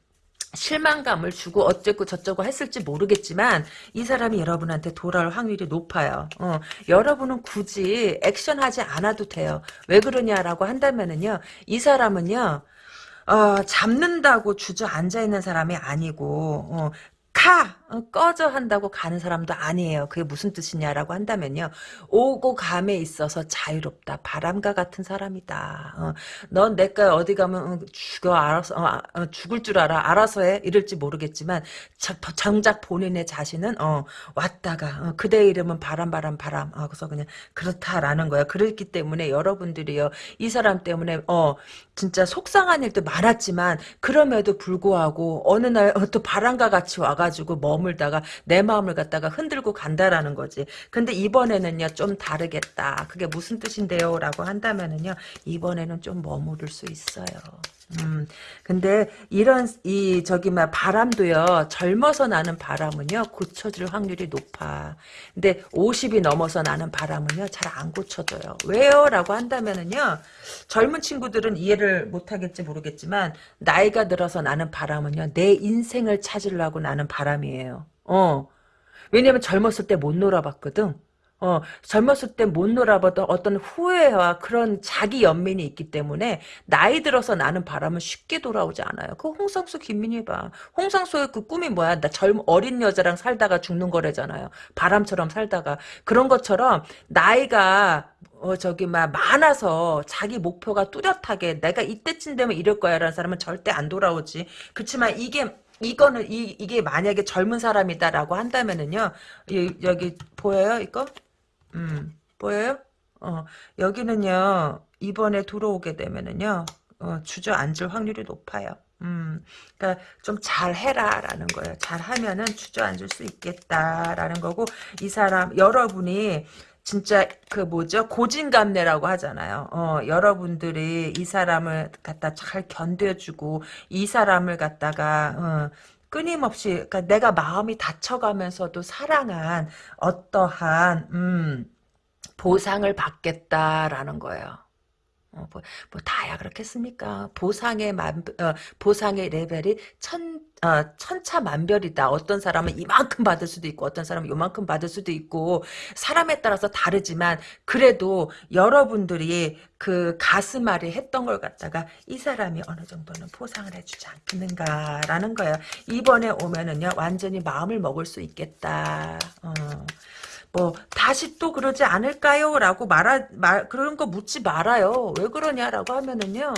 실망감을 주고 어쩌고 저쩌고 했을지 모르겠지만 이 사람이 여러분한테 돌아올 확률이 높아요. 어, 여러분은 굳이 액션하지 않아도 돼요. 왜 그러냐라고 한다면은요. 이 사람은요. 어, 잡는다고 주저앉아 있는 사람이 아니고 어, 가! 어, 꺼져 한다고 가는 사람도 아니에요. 그게 무슨 뜻이냐라고 한다면요. 오고 감에 있어서 자유롭다. 바람과 같은 사람이다. 어, 넌 내가 어디 가면 어, 죽어 알아서 어, 아, 어, 죽을 줄 알아. 알아서 해. 이럴지 모르겠지만 자, 정작 본인의 자신은 어, 왔다가 어, 그대 이름은 바람 바람 바람. 어, 그래서 그냥 그렇다라는 거야. 그렇기 때문에 여러분들이요. 이 사람 때문에 어 진짜 속상한 일도 많았지만 그럼에도 불구하고 어느 날 또 바람과 같이 와가지고 머물 다가 내 마음을 갖다가 흔들고 간다라는 거지. 근데 이번에는요 좀 다르겠다. 그게 무슨 뜻인데요? 라고 한다면은요 이번에는 좀 머무를 수 있어요. 음, 근데 이런 이 저기 막 바람도요 젊어서 나는 바람은요 고쳐질 확률이 높아. 근데 50이 넘어서 나는 바람은요 잘 안 고쳐져요. 왜요?라고 한다면은요 젊은 친구들은 이해를 못 하겠지 모르겠지만 나이가 들어서 나는 바람은요 내 인생을 찾으려고 나는 바람이에요. 어. 왜냐면 젊었을 때 못 놀아봤거든. 어, 젊었을 때 못 놀아봤던 어떤 후회와 그런 자기 연민이 있기 때문에 나이 들어서 나는 바람은 쉽게 돌아오지 않아요. 그 홍상수 김민희 봐. 홍상수의 그 꿈이 뭐야? 나 젊은 어린 여자랑 살다가 죽는 거래잖아요. 바람처럼 살다가 그런 것처럼 나이가 어 저기 막 많아서 자기 목표가 뚜렷하게 내가 이때쯤 되면 이럴 거야 라는 사람은 절대 안 돌아오지. 그렇지만 이게 이거는 이 이게 만약에 젊은 사람이다라고 한다면은요. 이, 여기 보여요 이거? 음, 보여요? 어, 여기는요, 이번에 들어오게 되면은요, 어, 주저앉을 확률이 높아요. 음, 그러니까 좀 잘해라라는 거예요. 잘하면은 주저앉을 수 있겠다라는 거고 이 사람 여러분이 진짜 그 뭐죠 고진감래라고 하잖아요. 어, 여러분들이 이 사람을 갖다 잘 견뎌주고 이 사람을 갖다가 어, 끊임없이 그러니까 내가 마음이 다쳐가면서도 사랑한 어떠한 음, 보상을 받겠다라는 거예요. 어, 뭐, 뭐, 다야 그렇겠습니까? 보상의 만, 어, 보상의 레벨이 천, 어, 천차만별이다. 어떤 사람은 이만큼 받을 수도 있고, 어떤 사람은 요만큼 받을 수도 있고, 사람에 따라서 다르지만, 그래도 여러분들이 그 가슴앓이 했던 걸 갖다가 이 사람이 어느 정도는 보상을 해주지 않겠는가라는 거예요. 이번에 오면은요, 완전히 마음을 먹을 수 있겠다. 어. 뭐 다시 또 그러지 않을까요? 라고 말하, 말, 그런 거 묻지 말아요. 왜 그러냐라고 하면은요.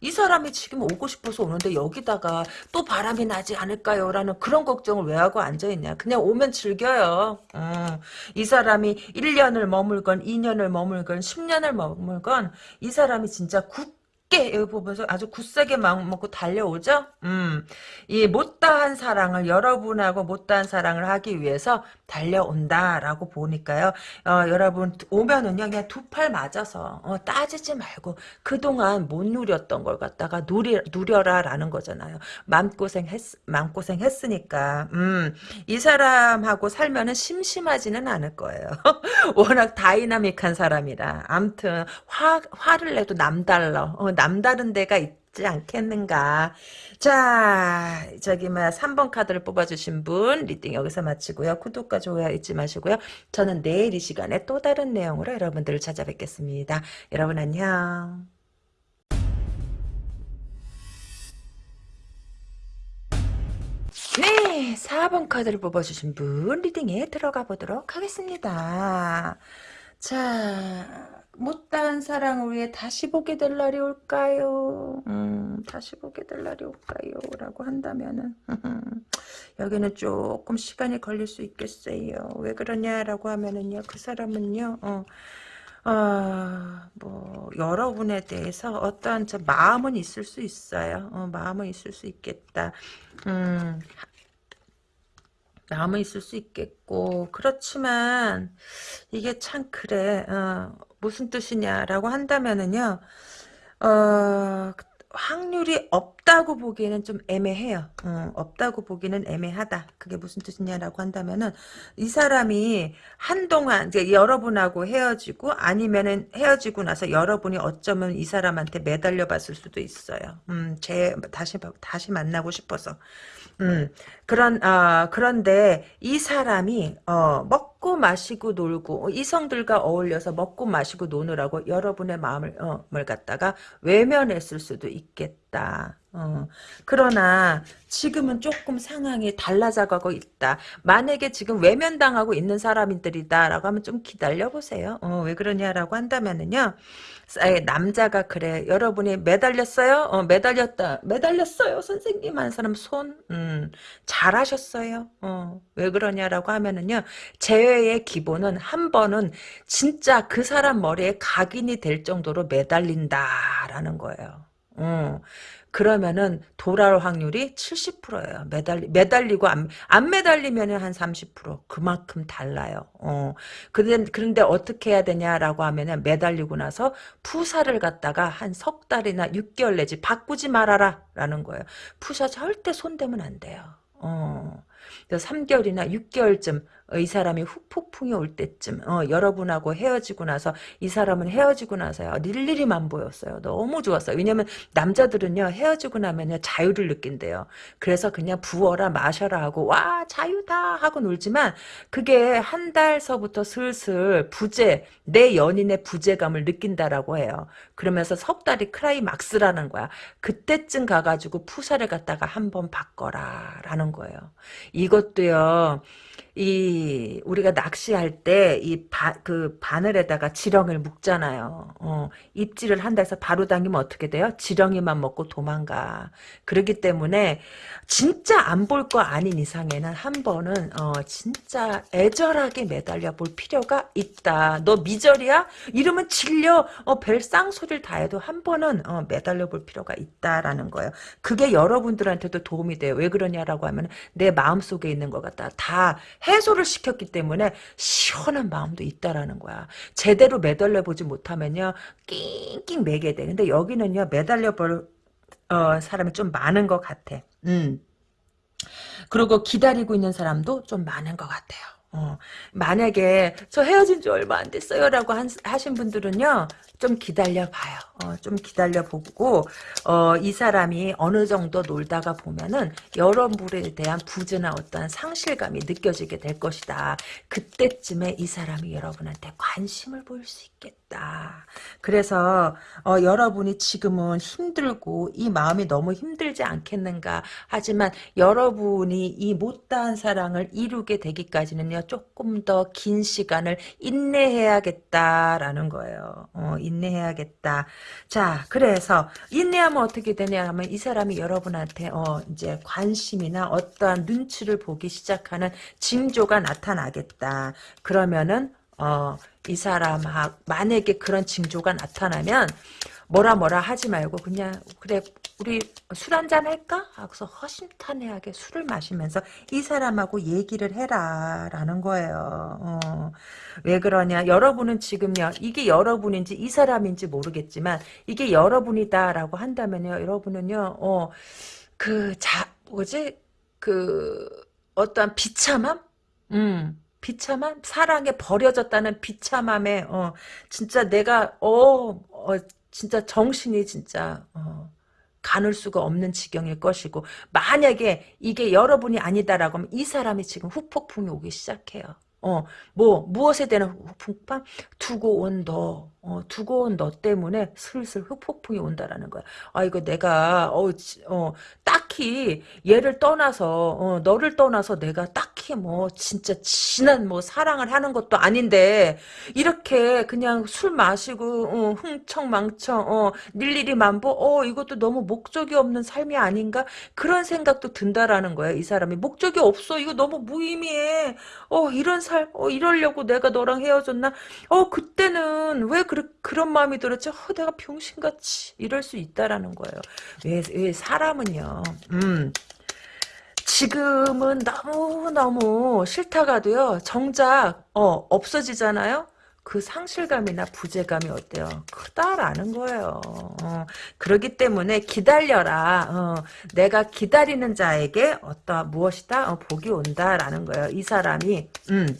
이 사람이 지금 오고 싶어서 오는데 여기다가 또 바람이 나지 않을까요? 라는 그런 걱정을 왜 하고 앉아있냐. 그냥 오면 즐겨요. 어. 이 사람이 1년을 머물건 2년을 머물건 10년을 머물건 이 사람이 진짜 굳 굳게 여기 보면서 아주 굳세게 마음 먹고 달려오죠. 음, 이 못다한 사랑을 여러분하고 못다한 사랑을 하기 위해서 달려온다라고 보니까요. 어, 여러분 오면은요 그냥 두 팔 맞아서 어, 따지지 말고 그 동안 못 누렸던 걸 갖다가 누리, 누려라라는 거잖아요. 마음고생 했 마음고생 했으니까 음, 이 사람하고 살면은 심심하지는 않을 거예요. 워낙 다이나믹한 사람이라. 암튼 화 화를 내도 남달러. 어, 남다른 데가 있지 않겠는가. 자, 저기 뭐 3번 카드를 뽑아주신 분 reading 여기서 마치고요. 구독과 좋아요 잊지 마시고요. 저는 내일 이 시간에 또 다른 내용으로 여러분들을 찾아뵙겠습니다. 여러분 안녕. 네, 4번 카드를 뽑아주신 분 reading에 들어가 보도록 하겠습니다. 자, 못다한 사랑을 위해 다시 보게 될 날이 올까요? 음, 다시 보게 될 날이 올까요? 라고 한다면은 여기는 조금 시간이 걸릴 수 있겠어요. 왜 그러냐라고 하면은요. 그 사람은요. 어, 어, 뭐 여러분에 대해서 어떠한 저 마음은 있을 수 있어요. 어, 마음은 있을 수 있겠다. 음, 마음은 있을 수 있겠고 그렇지만 이게 참 그래 어, 무슨 뜻이냐라고 한다면은요 어, 확률이 없다 없다고 보기에는 좀 애매해요. 어, 없다고 보기는 애매하다. 그게 무슨 뜻이냐라고 한다면은 이 사람이 한동안 이제 여러분하고 헤어지고 아니면은 헤어지고 나서 여러분이 어쩌면 이 사람한테 매달려 봤을 수도 있어요. 음, 제 다시 다시 만나고 싶어서. 음, 그런, 아, 그런데 이 사람이, 어, 먹고 마시고 놀고, 이성들과 어울려서 먹고 마시고 노느라고 여러분의 마음을, 어, 을 갖다가 외면했을 수도 있겠다. 어, 그러나 지금은 조금 상황이 달라져가고 있다. 만약에 지금 외면당하고 있는 사람들이다라고 하면 좀 기다려보세요. 어, 왜 그러냐라고 한다면은요. 남자가 그래. 여러분이 매달렸어요? 어, 매달렸다. 매달렸어요. 선생님 하는 사람 손. 음, 잘하셨어요. 어, 왜 그러냐라고 하면은요. 재회의 기본은 한 번은 진짜 그 사람 머리에 각인이 될 정도로 매달린다라는 거예요. 어, 그러면은 돌아올 확률이 70%예요. 매달리, 매달리고 안, 안 매달리면 한 30%. 그만큼 달라요. 어. 그런데, 그런데 어떻게 해야 되냐라고 하면은 매달리고 나서 푸사를 갖다가 한 석 달이나 6개월 내지 바꾸지 말아라. 라는 거예요. 푸사 절대 손대면 안 돼요. 어. 3개월이나 6개월쯤 이 사람이 후폭풍이 올 때쯤 어, 여러분하고 헤어지고 나서 이 사람은 헤어지고 나서요 릴리리만 보였어요. 너무 좋았어요. 왜냐면 남자들은요 헤어지고 나면요 자유를 느낀대요. 그래서 그냥 부어라 마셔라 하고 와 자유다 하고 놀지만 그게 한 달서부터 슬슬 부재 내 연인의 부재감을 느낀다라고 해요. 그러면서 석 달이 크라이막스라는 거야. 그때쯤 가가지고 푸사를 갖다가 한번 바꿔라 라는 거예요. 이것도요 이 우리가 낚시할 때 이 그 바늘에다가 지렁이를 묶잖아요. 어, 입질을 한다 해서 바로 당기면 어떻게 돼요? 지렁이만 먹고 도망가. 그렇기 때문에 진짜 안 볼 거 아닌 이상에는 한 번은 어, 진짜 애절하게 매달려 볼 필요가 있다. 너 미절이야? 이러면 질려. 어, 벨 쌍 소리를 다 해도 한 번은 어, 매달려 볼 필요가 있다라는 거예요. 그게 여러분들한테도 도움이 돼요. 왜 그러냐라고 하면 내 마음속에 있는 것 같다. 다 해소를 시켰기 때문에 시원한 마음도 있다라는 거야. 제대로 매달려 보지 못하면요. 낑낑 매게 돼. 근데 여기는요. 매달려 볼 어, 사람이 좀 많은 것 같아. 음. 그리고 기다리고 있는 사람도 좀 많은 것 같아요. 어, 만약에 저 헤어진 지 얼마 안 됐어요 라고 한, 하신 분들은요 좀 기다려봐요. 어, 좀 기다려보고 어, 이 사람이 어느 정도 놀다가 보면은 여러분에 대한 부재나 어떠한 상실감이 느껴지게 될 것이다. 그때쯤에 이 사람이 여러분한테 관심을 보일 수 있겠다. 그래서 어, 여러분이 지금은 힘들고 이 마음이 너무 힘들지 않겠는가 하지만 여러분이 이 못다한 사랑을 이루게 되기까지는요 조금 더 긴 시간을 인내해야겠다라는 거예요. 어, 인내해야겠다. 자, 그래서 인내하면 어떻게 되냐 하면 이 사람이 여러분한테 어 이제 관심이나 어떠한 눈치를 보기 시작하는 징조가 나타나겠다. 그러면은 어 이 사람 만약에 그런 징조가 나타나면 뭐라 뭐라 하지 말고 그냥 그래 우리 술 한잔 할까? 하고서 허심탄회하게 술을 마시면서 이 사람하고 얘기를 해라 라는 거예요. 어. 왜 그러냐 여러분은 지금요 이게 여러분인지 이 사람인지 모르겠지만 이게 여러분이다 라고 한다면요 여러분은요 어, 그 자 뭐지 그 어떠한 비참함? 음 비참함? 사랑에 버려졌다는 비참함에 어 진짜 내가 어, 어 진짜 정신이 진짜 어, 가눌 수가 없는 지경일 것이고 만약에 이게 여러분이 아니다라고 하면 이 사람이 지금 후폭풍이 오기 시작해요. 어, 뭐, 무엇에 대한 후폭풍? 두고 온 너, 어, 두고 온 너 때문에 슬슬 흑폭풍이 온다라는 거야. 아, 이거 내가, 어, 어, 딱 히 얘를 떠나서, 어, 너를 떠나서 내가 딱히 뭐, 진짜 진한 뭐, 사랑을 하는 것도 아닌데, 이렇게 그냥 술 마시고, 어, 흥청망청, 어, 일일이 만보, 어, 이것도 너무 목적이 없는 삶이 아닌가? 그런 생각도 든다라는 거야, 이 사람이. 목적이 없어. 이거 너무 무의미해. 어, 이런 삶, 어, 이러려고 내가 너랑 헤어졌나? 어, 그때는 왜 그, 그런 마음이 들었지? 어, 내가 병신같이 이럴 수 있다라는 거예요. 왜, 왜 사람은요. 음. 지금은 너무너무 싫다가도요. 정작 어, 없어지잖아요. 그 상실감이나 부재감이 어때요? 크다라는 거예요. 어, 그렇기 때문에 기다려라. 어, 내가 기다리는 자에게 어떠 무엇이다? 어, 복이 온다라는 거예요. 이 사람이 음.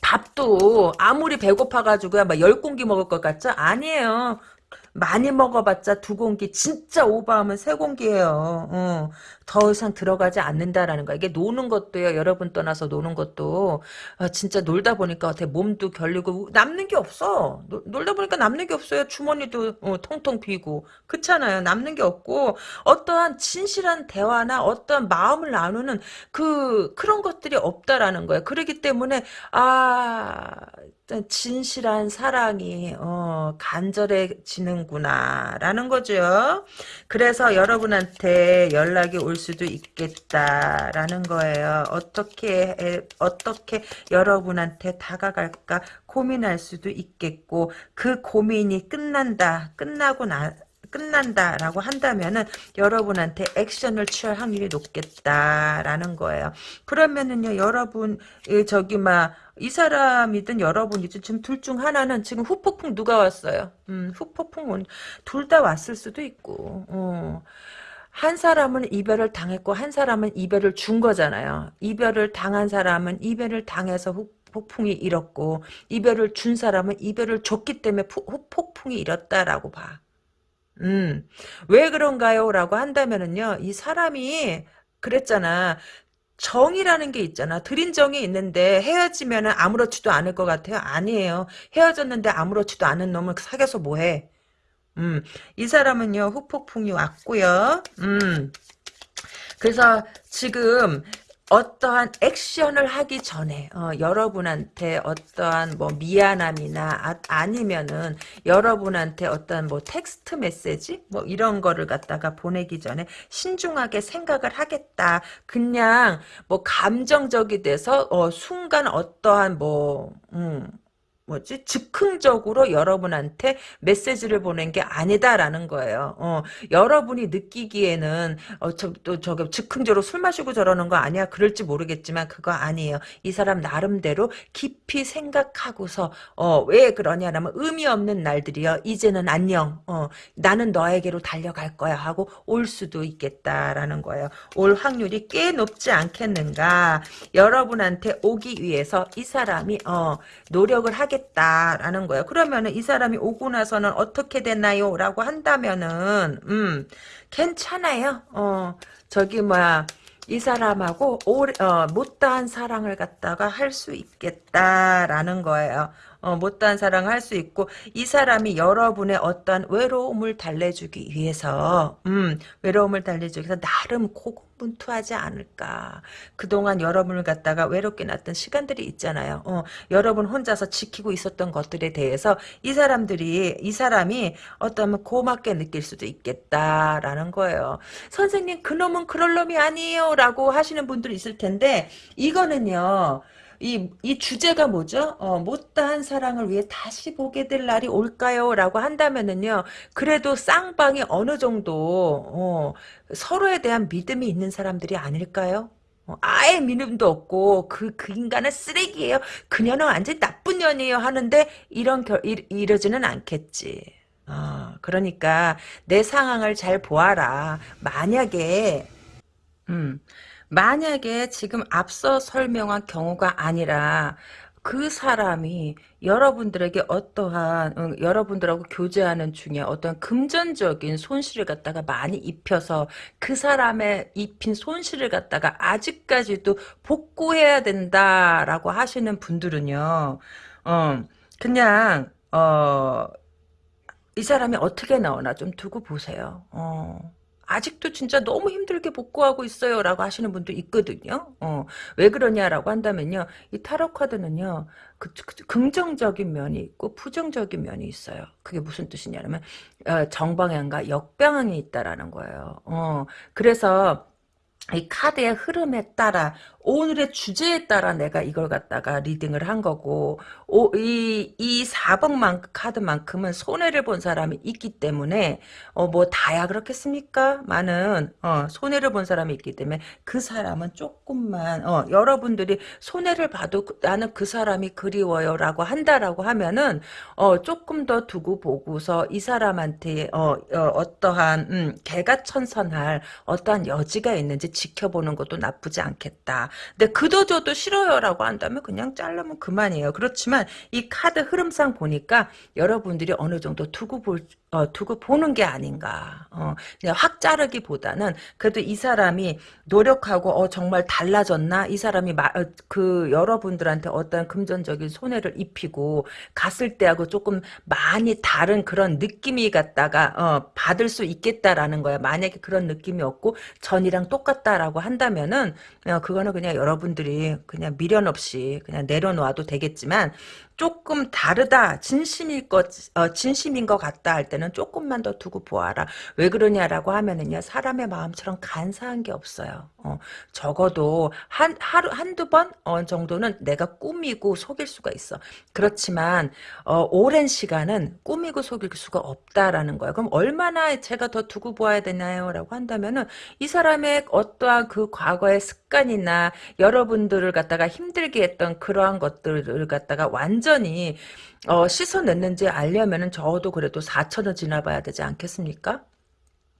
밥도 아무리 배고파가지고 막 열 공기 먹을 것 같죠? 아니에요. 많이 먹어봤자 두 공기 진짜 오버하면 세 공기예요. 어, 더 이상 들어가지 않는다라는 거야. 이게 노는 것도요. 여러분 떠나서 노는 것도 아, 진짜 놀다 보니까 어떻게 몸도 결리고 남는 게 없어. 노, 놀다 보니까 남는 게 없어요. 주머니도 어, 통통 비고 그렇잖아요. 남는 게 없고 어떠한 진실한 대화나 어떠한 마음을 나누는 그 그런 것들이 없다라는 거예요. 그렇기 때문에 아 진실한 사랑이 어, 간절해지는구나라는 거죠. 그래서 여러분한테 연락이 올 수도 있겠다라는 거예요. 어떻게 어떻게 여러분한테 다가갈까 고민할 수도 있겠고 그 고민이 끝난다 끝나고 나 끝난다라고 한다면은 여러분한테 액션을 취할 확률이 높겠다라는 거예요. 그러면은요, 여러분 저기 막 이 사람이든 여러분이든 지금 둘 중 하나는 지금 후폭풍 누가 왔어요? 음, 후폭풍 둘다 왔을 수도 있고. 어. 한 사람은 이별을 당했고 한 사람은 이별을 준 거잖아요. 이별을 당한 사람은 이별을 당해서 후, 폭풍이 일었고 이별을 준 사람은 이별을 줬기 때문에 후폭풍이 일었다라고 봐. 음, 왜 그런가요? 라고 한다면은요, 이 사람이 그랬잖아. 정이라는 게 있잖아. 들인 정이 있는데 헤어지면은 아무렇지도 않을 것 같아요. 아니에요. 헤어졌는데 아무렇지도 않은 놈을 사귀어서 뭐해? 음, 이 사람은요, 후폭풍이 왔고요. 음, 그래서 지금 어떠한 액션을 하기 전에 어, 여러분한테 어떠한 뭐 미안함이나 아, 니면은 여러분한테 어떠한 뭐 텍스트 메시지 뭐 이런 거를 갖다가 보내기 전에 신중하게 생각을 하겠다. 그냥 뭐 감정적이 돼서 어, 순간 어떠한 뭐 음, 뭐지 즉흥적으로 여러분한테 메시지를 보낸 게 아니다라는 거예요. 어, 여러분이 느끼기에는 어, 저, 또 저게 즉흥적으로 술 마시고 저러는 거 아니야? 그럴지 모르겠지만 그거 아니에요. 이 사람 나름대로 깊이 생각하고서 어, 왜 그러냐라면 의미 없는 날들이요. 이제는 안녕. 어, 나는 너에게로 달려갈 거야 하고 올 수도 있겠다라는 거예요. 올 확률이 꽤 높지 않겠는가? 여러분한테 오기 위해서 이 사람이 어, 노력을 하겠 하겠다라는 거예요. 그러면은 이 사람이 오고 나서는 어떻게 되나요? 라고 한다면은 음 괜찮아요. 어 저기 뭐야 이 사람하고 오래, 어, 못다한 사랑을 갖다가 할 수 있겠다라는 거예요. 어, 못다한 사랑을 할 수 있고 이 사람이 여러분의 어떤 외로움을 달래주기 위해서 음, 외로움을 달래주기 위해서 나름 고군 분투하지 않을까. 그동안 여러분을 갖다가 외롭게 놨던 시간들이 있잖아요. 어, 여러분 혼자서 지키고 있었던 것들에 대해서 이 사람들이 이 사람이 어떤 고맙게 느낄 수도 있겠다라는 거예요. 선생님 그놈은 그럴 놈이 아니에요 라고 하시는 분들 있을 텐데 이거는요. 이, 이 주제가 뭐죠? 어, 못다한 사랑을 위해 다시 보게 될 날이 올까요? 라고 한다면은요, 그래도 쌍방이 어느 정도, 어, 서로에 대한 믿음이 있는 사람들이 아닐까요? 어, 아예 믿음도 없고 그, 그 인간은 쓰레기예요. 그녀는 완전 나쁜 년이에요. 하는데 이런 결, 이, 이러지는 않겠지. 어, 그러니까 내 상황을 잘 보아라. 만약에 음, 만약에 지금 앞서 설명한 경우가 아니라 그 사람이 여러분들에게 어떠한 응, 여러분들하고 교제하는 중에 어떤 금전적인 손실을 갖다가 많이 입혀서 그 사람의 입힌 손실을 갖다가 아직까지도 복구해야 된다라고 하시는 분들은요. 어, 그냥 어, 이 사람이 어떻게 나오나 좀 두고 보세요. 어. 아직도 진짜 너무 힘들게 복구하고 있어요. 라고 하시는 분도 있거든요. 어, 왜 그러냐라고 한다면요. 이 타로 카드는요. 그, 그, 긍정적인 면이 있고 부정적인 면이 있어요. 그게 무슨 뜻이냐면 어, 정방향과 역방향이 있다라는 거예요. 어, 그래서 이 카드의 흐름에 따라 오늘의 주제에 따라 내가 이걸 갖다가 리딩을 한 거고 오, 이, 이 4번 카드만큼은 손해를 본 사람이 있기 때문에 어, 뭐 다야 그렇겠습니까? 많은 어, 손해를 본 사람이 있기 때문에 그 사람은 조금만 어, 여러분들이 손해를 봐도 그- 나는 그 사람이 그리워요 라고 한다라고 하면은 어, 조금 더 두고 보고서 이 사람한테 어, 어, 떠한 음, 개가 천선할 어떠한 여지가 있는지 지켜보는 것도 나쁘지 않겠다. 근데 그도 저도 싫어요라고 한다면 그냥 자르면 그만이에요. 그렇지만 이 카드 흐름상 보니까 여러분들이 어느 정도 두고 볼 어, 두고 보는 게 아닌가. 어, 그냥 확 자르기보다는 그래도 이 사람이 노력하고 어, 정말 달라졌나? 이 사람이 마, 어, 그 여러분들한테 어떤 금전적인 손해를 입히고 갔을 때하고 조금 많이 다른 그런 느낌이 갖다가 어, 받을 수 있겠다라는 거야. 만약에 그런 느낌이 없고 전이랑 똑같다라고 한다면은 어, 그거는 그냥 여러분들이 그냥 미련 없이 그냥 내려놓아도 되겠지만 조금 다르다 진심일 것 어, 진심인 것 같다 할 때는 조금만 더 두고 보아라. 왜 그러냐라고 하면은요 사람의 마음처럼 간사한 게 없어요. 어, 적어도 한 하루 한두 번 어, 정도는 내가 꾸미고 속일 수가 있어. 그렇지만 어, 오랜 시간은 꾸미고 속일 수가 없다라는 거예요. 그럼 얼마나 제가 더 두고 보아야 되나요? 라고 한다면은 이 사람의 어떠한 그 과거의 습 관이나 여러분들을 갖다가 힘들게 했던 그러한 것들을 갖다가 완전히 어, 씻어냈는지 알려면은 적어도 그래도 4천은 지나봐야 되지 않겠습니까?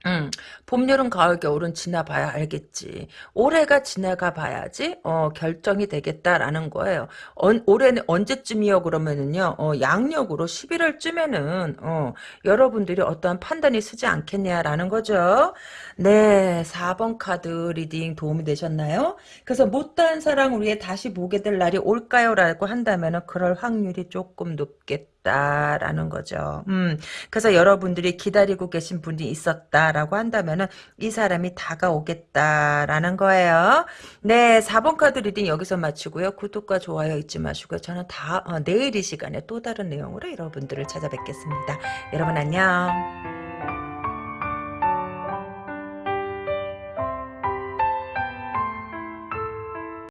음, 봄, 여름, 가을, 겨울은 지나봐야 알겠지. 올해가 지나가 봐야지, 어, 결정이 되겠다라는 거예요. 언, 올해는 언제쯤이요? 그러면은요, 어, 양력으로 11월쯤에는, 어, 여러분들이 어떠한 판단이 서지 않겠냐라는 거죠. 네, 4번 카드 reading 도움이 되셨나요? 그래서 못다한 사랑을 위해 다시 보게 될 날이 올까요? 라고 한다면은, 그럴 확률이 조금 높겠 다. 라는 거죠. 음, 그래서 여러분들이 기다리고 계신 분이 있었다라고 한다면은 이 사람이 다가오겠다라는 거예요. 네, 4번 카드 reading 여기서 마치고요. 구독과 좋아요 잊지 마시고요. 저는 다 어, 내일 이 시간에 또 다른 내용으로 여러분들을 찾아뵙겠습니다. 여러분 안녕.